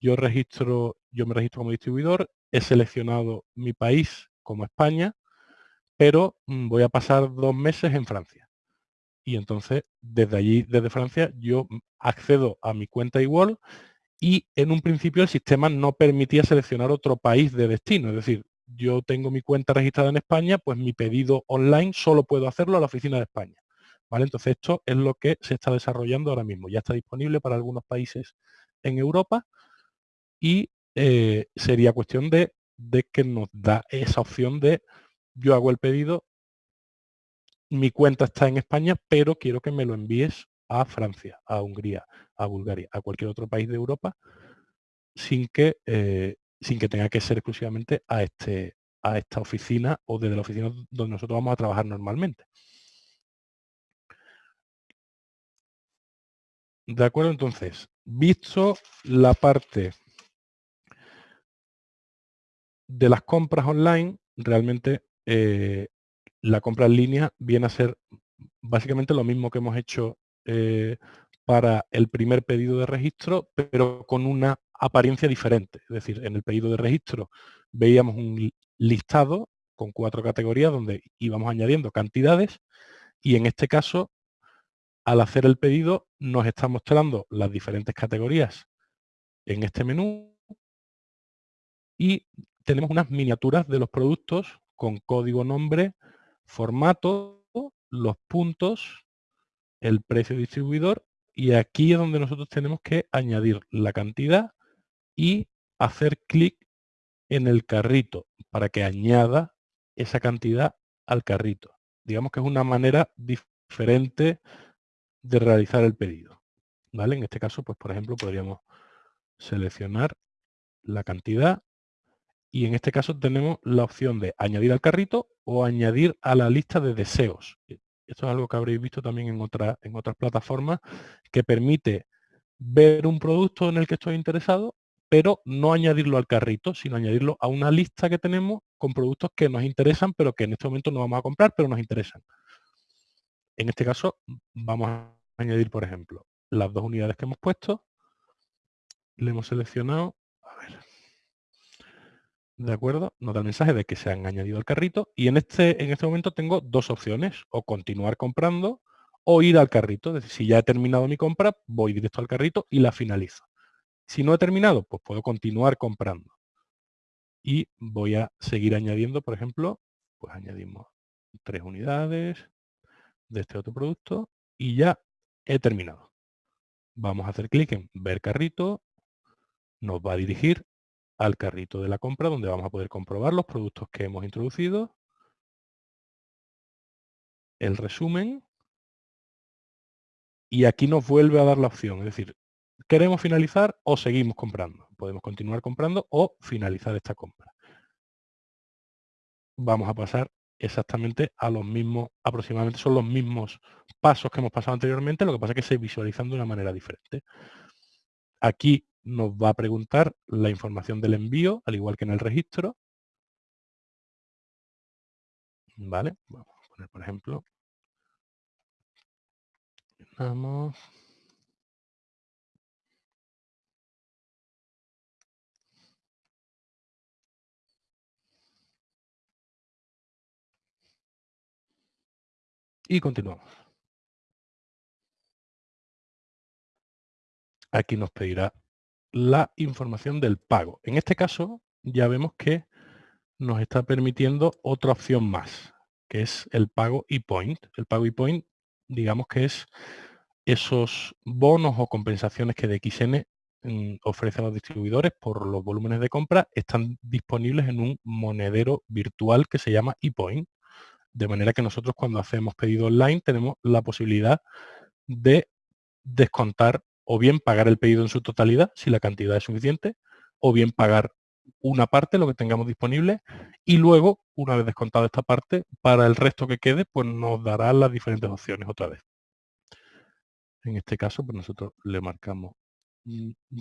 yo registro, yo me registro como distribuidor, he seleccionado mi país como España pero mm, voy a pasar dos meses en Francia. y entonces desde allí, desde Francia, yo accedo a mi cuenta igual y en un principio el sistema no permitía seleccionar otro país de destino, es decir, yo tengo mi cuenta registrada en España, pues mi pedido online solo puedo hacerlo a la oficina de España. ¿Vale? Entonces esto es lo que se está desarrollando ahora mismo. Ya está disponible para algunos países en Europa y eh, sería cuestión de, de que nos da esa opción de yo hago el pedido, mi cuenta está en España, pero quiero que me lo envíes a Francia, a Hungría, a Bulgaria, a cualquier otro país de Europa, sin que, eh, sin que tenga que ser exclusivamente a, este, a esta oficina o desde la oficina donde nosotros vamos a trabajar normalmente. De acuerdo, entonces, visto la parte de las compras online, realmente eh, la compra en línea viene a ser básicamente lo mismo que hemos hecho eh, para el primer pedido de registro, pero con una apariencia diferente. Es decir, en el pedido de registro veíamos un listado con cuatro categorías donde íbamos añadiendo cantidades y en este caso, al hacer el pedido, nos está mostrando las diferentes categorías en este menú y tenemos unas miniaturas de los productos con código nombre, formato, los puntos, el precio distribuidor y aquí es donde nosotros tenemos que añadir la cantidad y hacer clic en el carrito para que añada esa cantidad al carrito. Digamos que es una manera diferente de realizar el pedido. ¿Vale? En este caso, pues por ejemplo, podríamos seleccionar la cantidad y en este caso tenemos la opción de añadir al carrito o añadir a la lista de deseos. E, esto es algo que habréis visto también en, otra, en otras plataformas que permite ver un producto en el que estoy interesado, pero no añadirlo al carrito, sino añadirlo a una lista que tenemos con productos que nos interesan, pero que en este momento no vamos a comprar, pero nos interesan. En este caso vamos a añadir, por ejemplo, las dos unidades que hemos puesto. Le hemos seleccionado ¿De acuerdo? Nos da el mensaje de que se han añadido al carrito y en este, en este momento tengo dos opciones, o continuar comprando o ir al carrito. Es decir, si ya he terminado mi compra, voy directo al carrito y la finalizo. Si no he terminado, pues puedo continuar comprando. Y voy a seguir añadiendo, por ejemplo, pues añadimos tres unidades de este otro producto y ya he terminado. Vamos a hacer clic en ver carrito, nos va a dirigir al carrito de la compra donde vamos a poder comprobar los productos que hemos introducido, el resumen y aquí nos vuelve a dar la opción, es decir, queremos finalizar o seguimos comprando. Podemos continuar comprando o finalizar esta compra. Vamos a pasar exactamente a los mismos, aproximadamente son los mismos pasos que hemos pasado anteriormente, lo que pasa es que se visualizan de una manera diferente. Aquí nos va a preguntar la información del envío, al igual que en el registro. Vale, vamos a poner, por ejemplo, vamos. Y continuamos. Aquí nos pedirá la información del pago. En este caso ya vemos que nos está permitiendo otra opción más, que es el pago e-point. El pago e-point, digamos que es esos bonos o compensaciones que DXN mm, ofrece a los distribuidores por los volúmenes de compra, están disponibles en un monedero virtual que se llama ePoint. De manera que nosotros cuando hacemos pedido online tenemos la posibilidad de descontar o bien pagar el pedido en su totalidad, si la cantidad es suficiente, o bien pagar una parte, lo que tengamos disponible, y luego, una vez descontado esta parte, para el resto que quede, pues nos dará las diferentes opciones otra vez. En este caso, pues nosotros le marcamos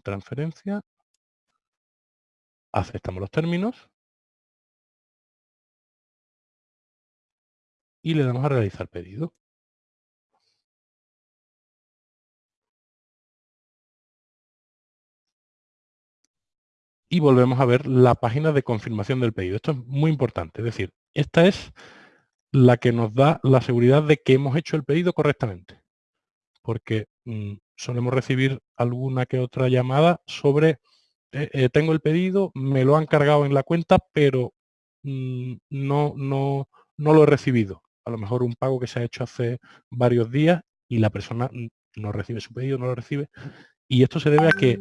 transferencia, aceptamos los términos y le damos a realizar pedido. Y volvemos a ver la página de confirmación del pedido. Esto es muy importante, es decir, esta es la que nos da la seguridad de que hemos hecho el pedido correctamente. Porque mm, solemos recibir alguna que otra llamada sobre eh, eh, tengo el pedido, me lo han cargado en la cuenta, pero mm, no, no, no lo he recibido. A lo mejor un pago que se ha hecho hace varios días y la persona no recibe su pedido, no lo recibe. Y esto se debe a que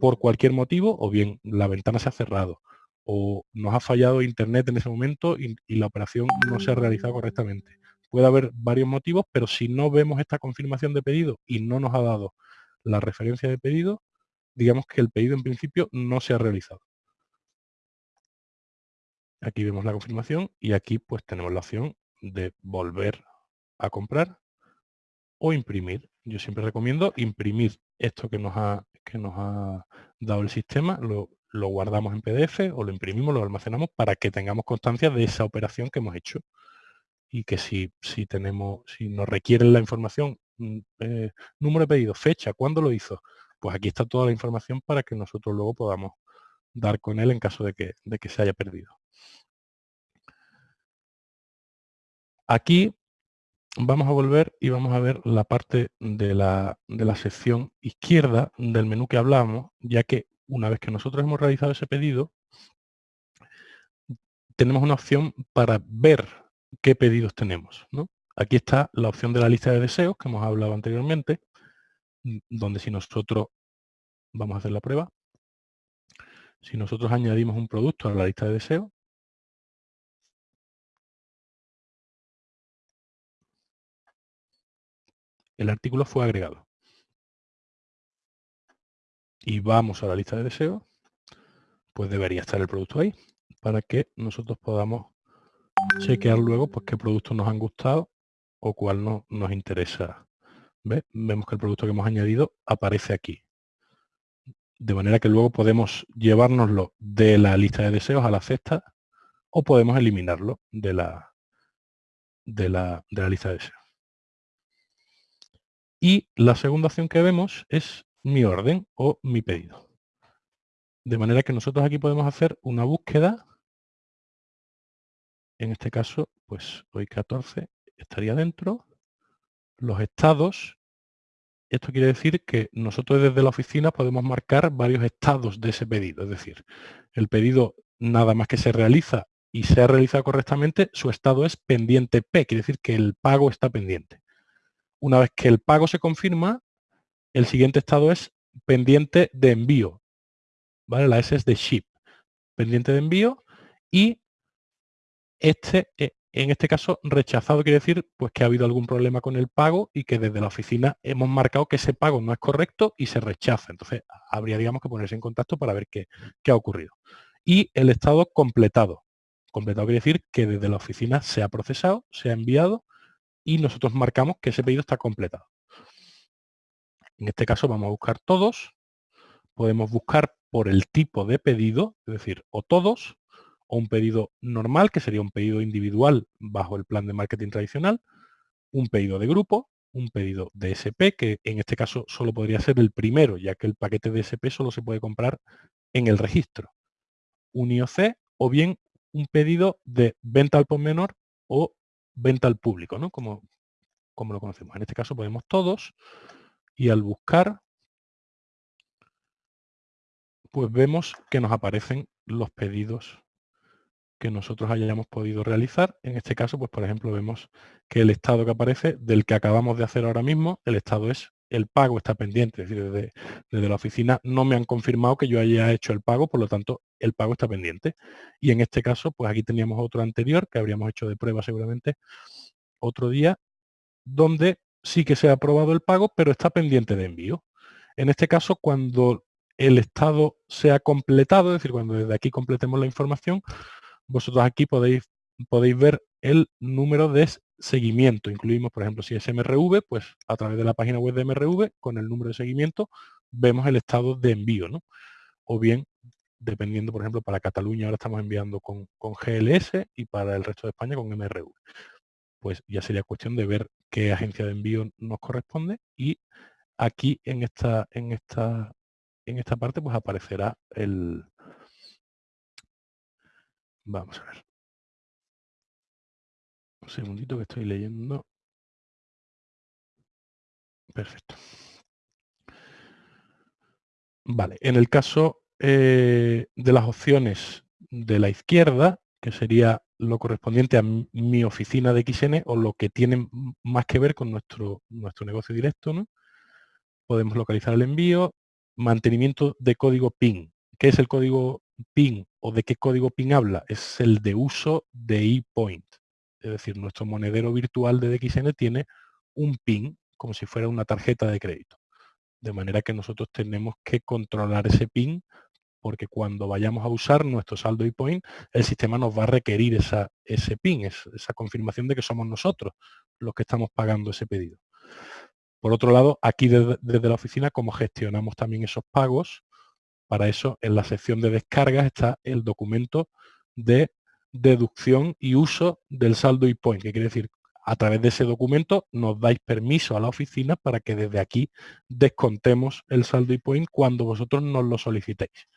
por cualquier motivo, o bien la ventana se ha cerrado, o nos ha fallado internet en ese momento y, la operación no se ha realizado correctamente. Puede haber varios motivos, pero si no vemos esta confirmación de pedido y no nos ha dado la referencia de pedido, digamos que el pedido en principio no se ha realizado. Aquí vemos la confirmación y aquí pues tenemos la opción de volver a comprar o imprimir. Yo siempre recomiendo imprimir esto que nos ha, que nos ha dado el sistema, lo, lo guardamos en PDF o lo imprimimos, lo almacenamos para que tengamos constancia de esa operación que hemos hecho. Y que si, si tenemos, si nos requieren la información, mm, eh, número de pedido, fecha, cuándo lo hizo, pues aquí está toda la información para que nosotros luego podamos dar con él en caso de que, de que se haya perdido. Aquí vamos a volver y vamos a ver la parte de la, de la sección izquierda del menú que hablábamos, ya que una vez que nosotros hemos realizado ese pedido, tenemos una opción para ver qué pedidos tenemos. Aquí está la opción de la lista de deseos que hemos hablado anteriormente, donde si nosotros, vamos a hacer la prueba, si nosotros añadimos un producto a la lista de deseos, el artículo fue agregado. Y vamos a la lista de deseos, pues debería estar el producto ahí, para que nosotros podamos chequear luego pues, qué productos nos han gustado o cuál no, nos interesa. Vemos que el producto que hemos añadido aparece aquí. De manera que luego podemos llevárnoslo de la lista de deseos a la cesta o podemos eliminarlo de la, de la, de la lista de deseos. Y la segunda opción que vemos es mi orden o mi pedido. De manera que nosotros aquí podemos hacer una búsqueda. En este caso, pues hoy 14 estaría dentro. Los estados. Esto quiere decir que nosotros desde la oficina podemos marcar varios estados de ese pedido. Es decir, el pedido nada más que se realiza y se ha realizado correctamente, su estado es pendiente P, quiere decir que el pago está pendiente. Una vez que el pago se confirma, el siguiente estado es pendiente de envío. ¿vale? La S es de ship, pendiente de envío y este, eh, en este caso, rechazado quiere decir pues que ha habido algún problema con el pago y que desde la oficina hemos marcado que ese pago no es correcto y se rechaza. Entonces, habría, digamos, que ponerse en contacto para ver qué, qué ha ocurrido. Y el estado completado. Completado quiere decir que desde la oficina se ha procesado, se ha enviado y nosotros marcamos que ese pedido está completado. En este caso vamos a buscar todos. Podemos buscar por el tipo de pedido, es decir, o todos, o un pedido normal, que sería un pedido individual bajo el plan de marketing tradicional, un pedido de grupo, un pedido de SP, que en este caso solo podría ser el primero, ya que el paquete de SP solo se puede comprar en el registro. Un IOC o bien un pedido de venta al por menor o venta al público, ¿no? Como, como lo conocemos. En este caso podemos todos y al buscar, pues vemos que nos aparecen los pedidos que nosotros hayamos podido realizar. En este caso, pues por ejemplo, vemos que el estado que aparece del que acabamos de hacer ahora mismo, el estado es el pago está pendiente, es decir, desde, desde, la oficina no me han confirmado que yo haya hecho el pago, por lo tanto, el pago está pendiente. Y en este caso, pues aquí teníamos otro anterior, que habríamos hecho de prueba seguramente otro día, donde sí que se ha aprobado el pago, pero está pendiente de envío. En este caso, cuando el estado se ha completado, es decir, cuando desde aquí completemos la información, vosotros aquí podéis, podéis ver el número de seguimiento. Incluimos, por ejemplo, si es MRV, pues a través de la página web de MRV, con el número de seguimiento, vemos el estado de envío, ¿no? O bien, dependiendo, por ejemplo, para Cataluña ahora estamos enviando con, con GLS y para el resto de España con MRV. Pues ya sería cuestión de ver qué agencia de envío nos corresponde y aquí en esta, en esta, en esta parte pues aparecerá el... Vamos a ver. Un segundito que estoy leyendo. Perfecto. Vale, en el caso eh, de las opciones de la izquierda, que sería lo correspondiente a mi oficina de XN o lo que tiene más que ver con nuestro, nuestro negocio directo, ¿no? Podemos localizar el envío, mantenimiento de código PIN. ¿Qué es el código PIN o de qué código PIN habla? Es el de uso de ePoint. Es decir, nuestro monedero virtual de DXN tiene un PIN, como si fuera una tarjeta de crédito. De manera que nosotros tenemos que controlar ese PIN porque cuando vayamos a usar nuestro saldo ePoint, el sistema nos va a requerir ese PIN, esa confirmación de que somos nosotros los que estamos pagando ese pedido. Por otro lado, aquí desde, la oficina, como gestionamos también esos pagos, para eso en la sección de descargas está el documento de deducción y uso del saldo ePoint, que quiere decir, a través de ese documento nos dais permiso a la oficina para que desde aquí descontemos el saldo ePoint cuando vosotros nos lo solicitéis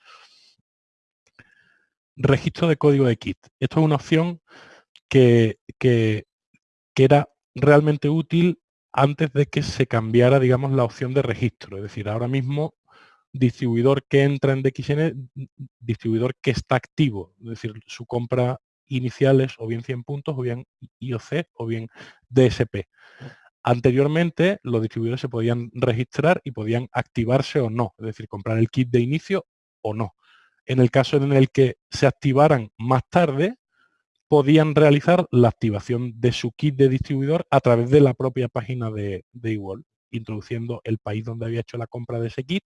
registro de código de kit. Esto es una opción que, que, era realmente útil antes de que se cambiara, digamos, la opción de registro. Es decir, ahora mismo distribuidor que entra en DXN, distribuidor que está activo, es decir, su compra inicial es o bien 100 puntos, o bien IOC, o bien DSP. Anteriormente, los distribuidores se podían registrar y podían activarse o no, es decir, comprar el kit de inicio o no en el caso en el que se activaran más tarde, podían realizar la activación de su kit de distribuidor a través de la propia página de, de introduciendo el país donde había hecho la compra de ese kit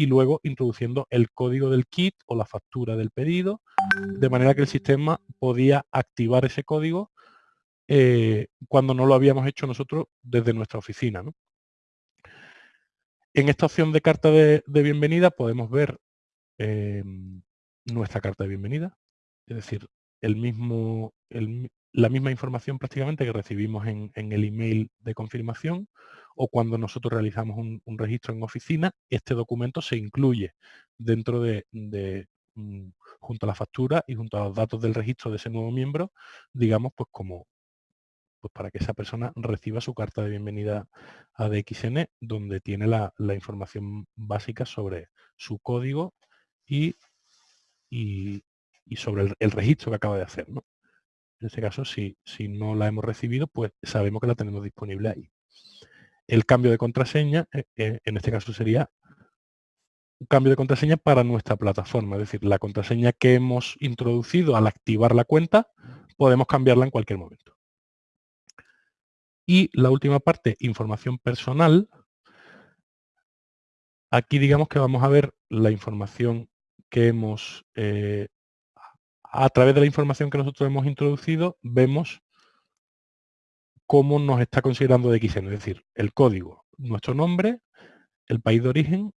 y luego introduciendo el código del kit o la factura del pedido, de manera que el sistema podía activar ese código eh, cuando no lo habíamos hecho nosotros desde nuestra oficina. En esta opción de carta de bienvenida podemos ver Em, nuestra carta de bienvenida, es decir, el mismo, la misma información prácticamente que recibimos en, el email de confirmación o cuando nosotros realizamos un, registro en oficina, este documento se incluye dentro de, mm, junto a la factura y junto a los datos del registro de ese nuevo miembro, digamos, pues como pues para que esa persona reciba su carta de bienvenida a DXN, donde tiene la, información básica sobre su código y, y, sobre el, registro que acaba de hacer. ¿no? En este caso, si, si no la hemos recibido, pues sabemos que la tenemos disponible ahí. El cambio de contraseña, eh, eh, en este caso sería un cambio de contraseña para nuestra plataforma, es decir, la contraseña que hemos introducido al activar la cuenta, podemos cambiarla en cualquier momento. Y la última parte, información personal. Aquí digamos que vamos a ver la información que hemos, eh, a través de la información que nosotros hemos introducido, vemos cómo nos está considerando DXN, es decir, el código, nuestro nombre, el país de origen,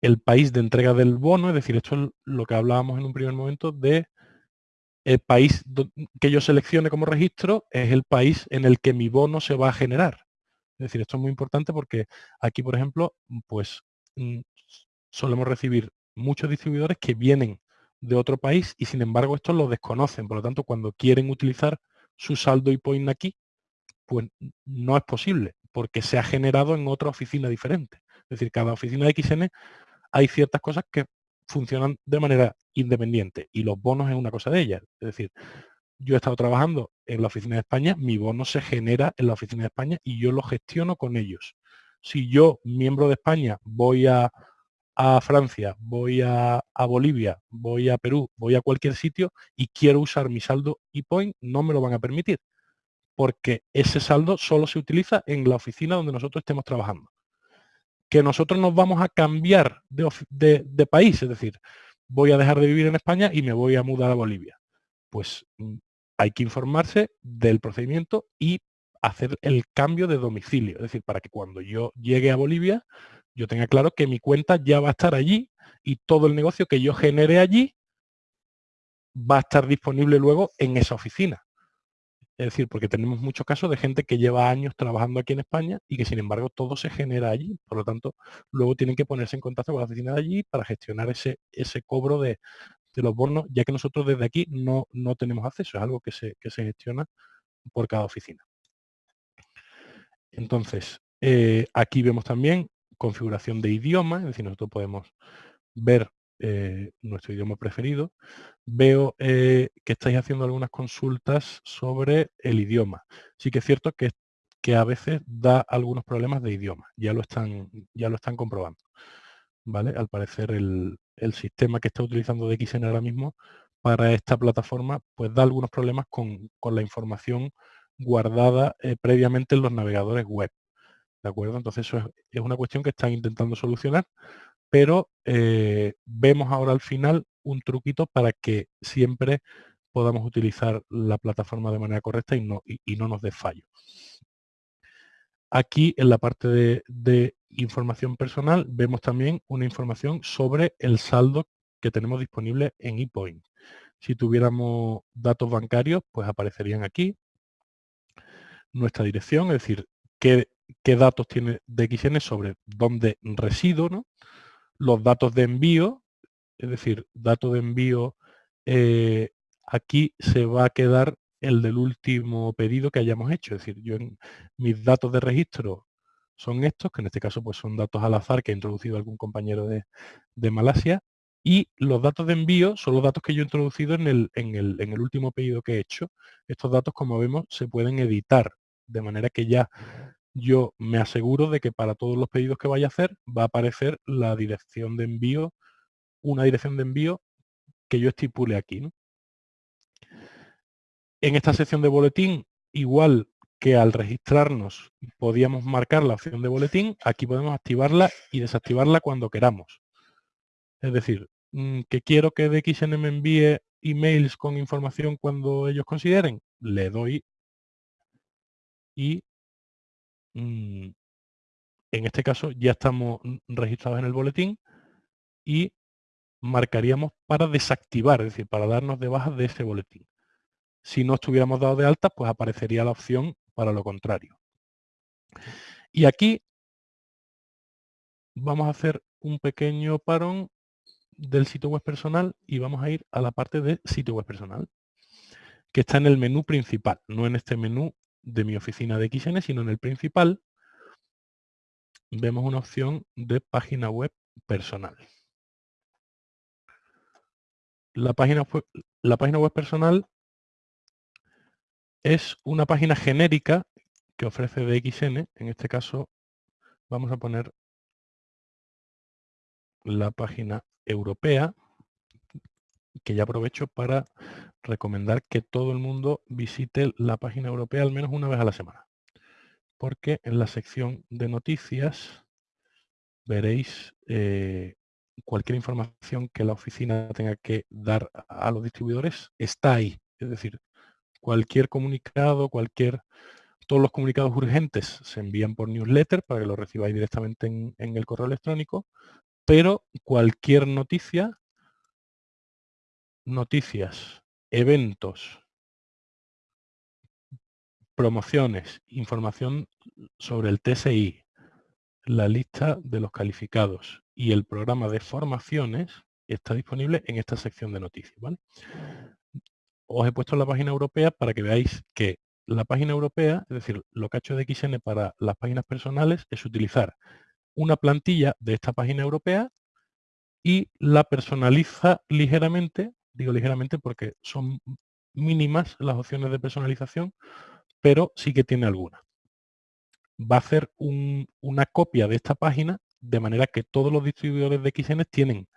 el país de entrega del bono, es decir, esto es lo que hablábamos en un primer momento de el país que yo seleccione como registro es el país en el que mi bono se va a generar. Es decir, esto es muy importante porque aquí, por ejemplo, pues mm, solemos recibir muchos distribuidores que vienen de otro país y sin embargo estos lo desconocen. Por lo tanto, cuando quieren utilizar su saldo y point aquí, pues no es posible porque se ha generado en otra oficina diferente. Es decir, cada oficina de XN hay ciertas cosas que funcionan de manera independiente y los bonos es una cosa de ellas. Es decir, yo he estado trabajando en la oficina de España, mi bono se genera en la oficina de España y yo lo gestiono con ellos. Si yo, miembro de España, voy a a Francia, voy a, Bolivia, voy a Perú, voy a cualquier sitio y quiero usar mi saldo ePoint, no me lo van a permitir. Porque ese saldo solo se utiliza en la oficina donde nosotros estemos trabajando. Que nosotros nos vamos a cambiar de, de país, es decir, voy a dejar de vivir en España y me voy a mudar a Bolivia. Pues mm, hay que informarse del procedimiento y hacer el cambio de domicilio. Es decir, para que cuando yo llegue a Bolivia yo tenga claro que mi cuenta ya va a estar allí y todo el negocio que yo genere allí va a estar disponible luego en esa oficina. Es decir, porque tenemos muchos casos de gente que lleva años trabajando aquí en España y que sin embargo todo se genera allí. Por lo tanto, luego tienen que ponerse en contacto con la oficina de allí para gestionar ese, ese cobro de, los bonos, ya que nosotros desde aquí no, no tenemos acceso. Es algo que se, que se gestiona por cada oficina. Entonces, eh, aquí vemos también configuración de idioma, es decir, nosotros podemos ver eh, nuestro idioma preferido. Veo eh, que estáis haciendo algunas consultas sobre el idioma. Sí que es cierto que, que a veces da algunos problemas de idioma, ya lo están, ya lo están comprobando. ¿Vale? Al parecer el, sistema que está utilizando DXN ahora mismo para esta plataforma pues da algunos problemas con, la información guardada previamente en los navegadores web. ¿De acuerdo? Entonces eso es, una cuestión que están intentando solucionar, pero eh, vemos ahora al final un truquito para que siempre podamos utilizar la plataforma de manera correcta y no, y, no nos dé fallo. Aquí en la parte de, información personal vemos también una información sobre el saldo que tenemos disponible en ePoint. Si tuviéramos datos bancarios, pues aparecerían aquí. Nuestra dirección, es decir, qué qué datos tiene DXN sobre dónde resido, ¿no? los datos de envío, es decir, dato de envío, eh, aquí se va a quedar el del último pedido que hayamos hecho. Es decir, yo en mis datos de registro son estos, que en este caso pues son datos al azar que ha introducido algún compañero de, Malasia, y los datos de envío son los datos que yo he introducido en el, en el último pedido que he hecho. Estos datos, como vemos, se pueden editar, de manera que ya yo me aseguro de que para todos los pedidos que vaya a hacer va a aparecer la dirección de envío, una dirección de envío que yo estipule aquí. En esta sección de boletín, igual que al registrarnos podíamos marcar la opción de boletín, aquí podemos activarla y desactivarla cuando queramos. Es decir, mm, que quiero que DXN me envíe emails con información cuando ellos consideren, le doy y en este caso ya estamos registrados en el boletín y marcaríamos para desactivar, es decir, para darnos de baja de ese boletín. Si no estuviéramos dados de alta, pues aparecería la opción para lo contrario. Y aquí vamos a hacer un pequeño parón del sitio web personal y vamos a ir a la parte de sitio web personal, que está en el menú principal, no en este menú de mi oficina de XN, sino en el principal, vemos una opción de página web personal. La página, web, la página web personal es una página genérica que ofrece DXN. En este caso vamos a poner la página europea, que ya aprovecho para recomendar que todo el mundo visite la página europea al menos una vez a la semana. Porque en la sección de noticias veréis eh, cualquier información que la oficina tenga que dar a los distribuidores está ahí. Es decir, cualquier comunicado, cualquier todos los comunicados urgentes se envían por newsletter para que lo recibáis directamente en, en el correo electrónico, pero cualquier noticia, noticias eventos, promociones, información sobre el TSI, la lista de los calificados y el programa de formaciones está disponible en esta sección de noticias. Os he puesto la página europea para que veáis que la página europea, es decir, lo que ha hecho DXN para las páginas personales es utilizar una plantilla de esta página europea y la personaliza ligeramente Digo ligeramente porque son mínimas las opciones de personalización, pero sí que tiene alguna. Va a hacer una copia de esta página de manera que todos los distribuidores de XN tienen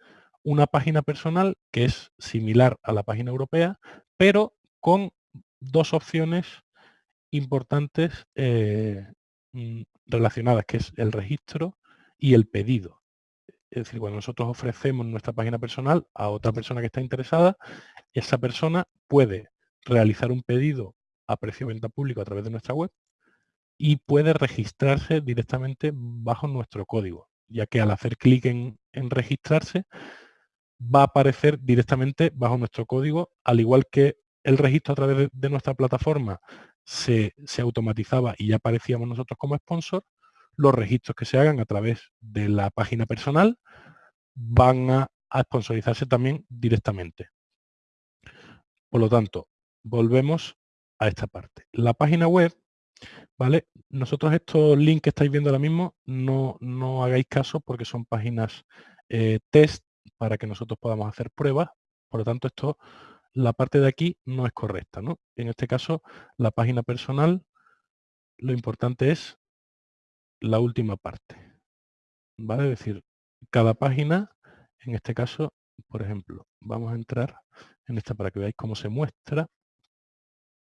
una página personal que es similar a la página europea, pero con dos opciones importantes eh, mm, relacionadas, que es el registro y el pedido. Es decir, cuando nosotros ofrecemos nuestra página personal a otra persona que está interesada, esa persona puede realizar un pedido a precio de venta público a través de nuestra web y puede registrarse directamente bajo nuestro código, ya que al hacer clic en, registrarse va a aparecer directamente bajo nuestro código, al igual que el registro a través de, nuestra plataforma se, se, automatizaba y ya aparecíamos nosotros como sponsor, los registros que se hagan a través de la página personal van a, sponsorizarse también directamente. Por lo tanto, volvemos a esta parte. La página web, ¿vale? Nosotros estos links que estáis viendo ahora mismo, no, no hagáis caso porque son páginas eh, test para que nosotros podamos hacer pruebas. Por lo tanto, esto, la parte de aquí no es correcta, ¿no? En este caso, la página personal, lo importante es la última parte. ¿Vale? Es decir, cada página, en este caso, por ejemplo, vamos a entrar en esta para que veáis cómo se muestra.